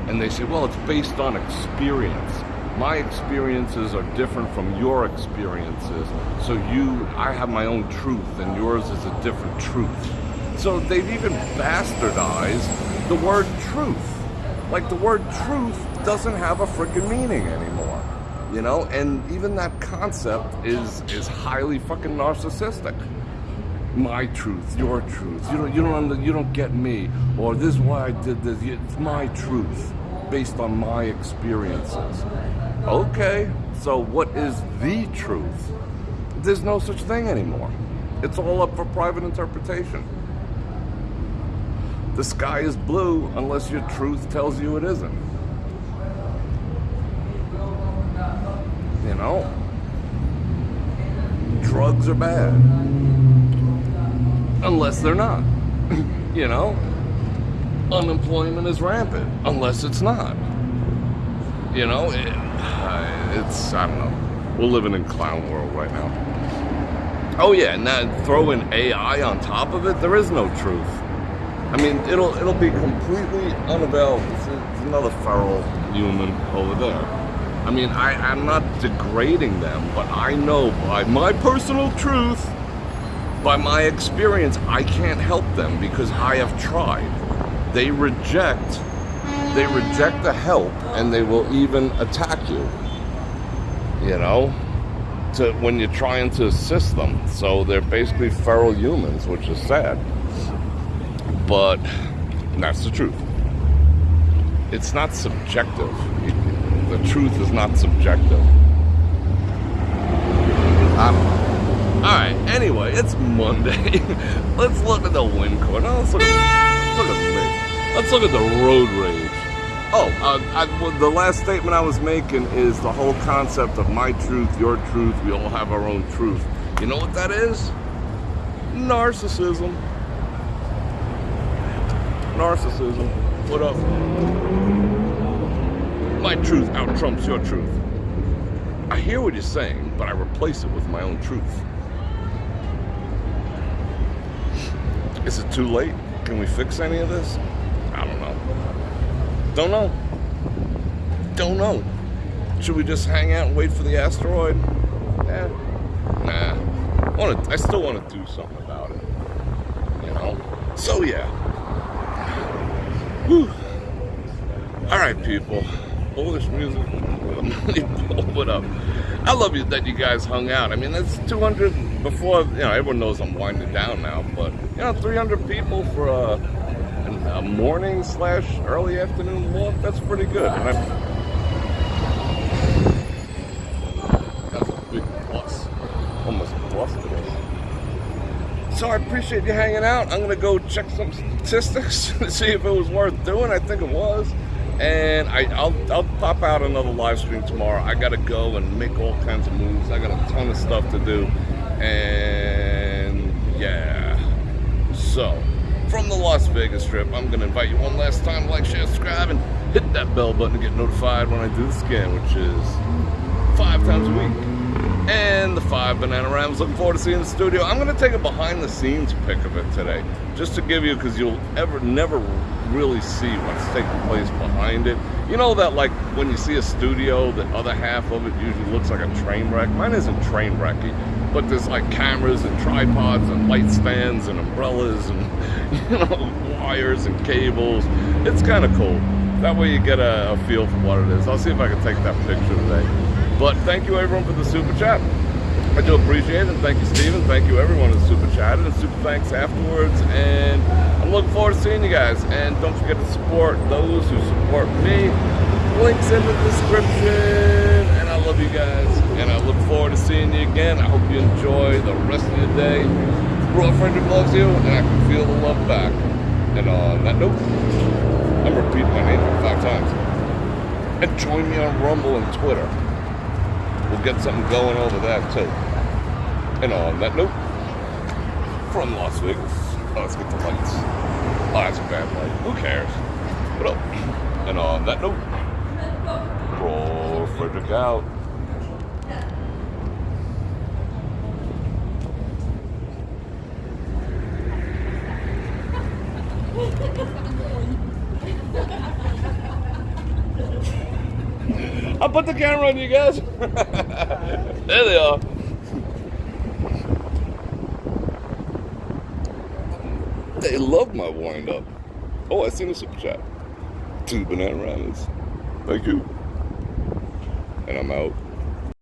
And they say, well, it's based on experience. My experiences are different from your experiences. So you, I have my own truth, and yours is a different truth. So they've even bastardized the word truth. Like the word truth doesn't have a freaking meaning anymore. You know, and even that concept is is highly fucking narcissistic. My truth, your truth. You don't you don't you don't get me. Or this is why I did this. It's my truth based on my experiences. Okay, so what is the truth? There's no such thing anymore. It's all up for private interpretation. The sky is blue unless your truth tells you it isn't. You know? Drugs are bad. Unless they're not. you know? Unemployment is rampant unless it's not. You know? It, uh, it's, I don't know. We're living in clown world right now. Oh yeah, and then throw in AI on top of it, there is no truth. I mean, it'll it'll be completely unavailable. It's, another feral human over there. I mean, I, I'm not degrading them, but I know by my personal truth, by my experience, I can't help them because I have tried. They reject they reject the help and they will even attack you. You know? To when you're trying to assist them. So they're basically feral humans, which is sad but that's the truth. It's not subjective. The truth is not subjective. All right. Anyway, it's Monday. let's look at the wind corner. Let's look at, look at. Let's look at the road rage. Oh, uh, I, well, the last statement I was making is the whole concept of my truth, your truth. We all have our own truth. You know what that is? Narcissism narcissism. What up? My truth out trumps your truth. I hear what you're saying, but I replace it with my own truth. Is it too late? Can we fix any of this? Don't know. Don't know. Should we just hang out and wait for the asteroid? Yeah. Nah. I, wanna, I still want to do something about it. You know? So yeah. Whew. All right, people. Polish music. Put up. I love you that you guys hung out. I mean, that's 200 before. You know, everyone knows I'm winding down now, but you know, 300 people for a, a morning slash early afternoon walk. That's pretty good. That's a big plus. Almost plus today. So I appreciate you hanging out. I'm gonna go check some statistics to see if it was worth doing. I think it was. And I, will I'll pop out another live stream tomorrow. I gotta go and make all kinds of moves. I got a ton of stuff to do. And yeah. So from the Las Vegas Strip, I'm gonna invite you one last time to like, share, subscribe, and hit that bell button to get notified when I do the scan, which is five times a week. and the five Banana Rams. Looking forward to seeing the studio. I'm going to take a behind the scenes pic of it today, just to give you, because you'll ever never really see what's taking place behind it. You know that like when you see a studio, the other half of it usually looks like a train wreck. Mine isn't train wrecky, but there's like cameras and tripods and light stands and umbrellas and you know wires and cables. It's kind of cool. That way you get a, a feel for what it is. I'll see if I can take that picture today. But thank you everyone for the super chat. I do appreciate it, and thank you, Steven. Thank you, everyone who super chatted, and super thanks afterwards. And I'm looking forward to seeing you guys. And don't forget to support those who support me. Links in the description. And I love you guys. And I look forward to seeing you again. I hope you enjoy the rest of your day. Bro, Frederick loves you, and I can feel the love back. And on that note, I'm repeating my name five times. And join me on Rumble and Twitter. We'll get something going over that too. And on that note, from Las Vegas, oh, let's get the lights. Oh, that's a bad light. Who cares? What oh, up? And on that note, roll Frederick out. I'll put the camera on you guys. there they are. They love my wind up. Oh, I seen a super chat. Two banana ramen. Thank you. And I'm out.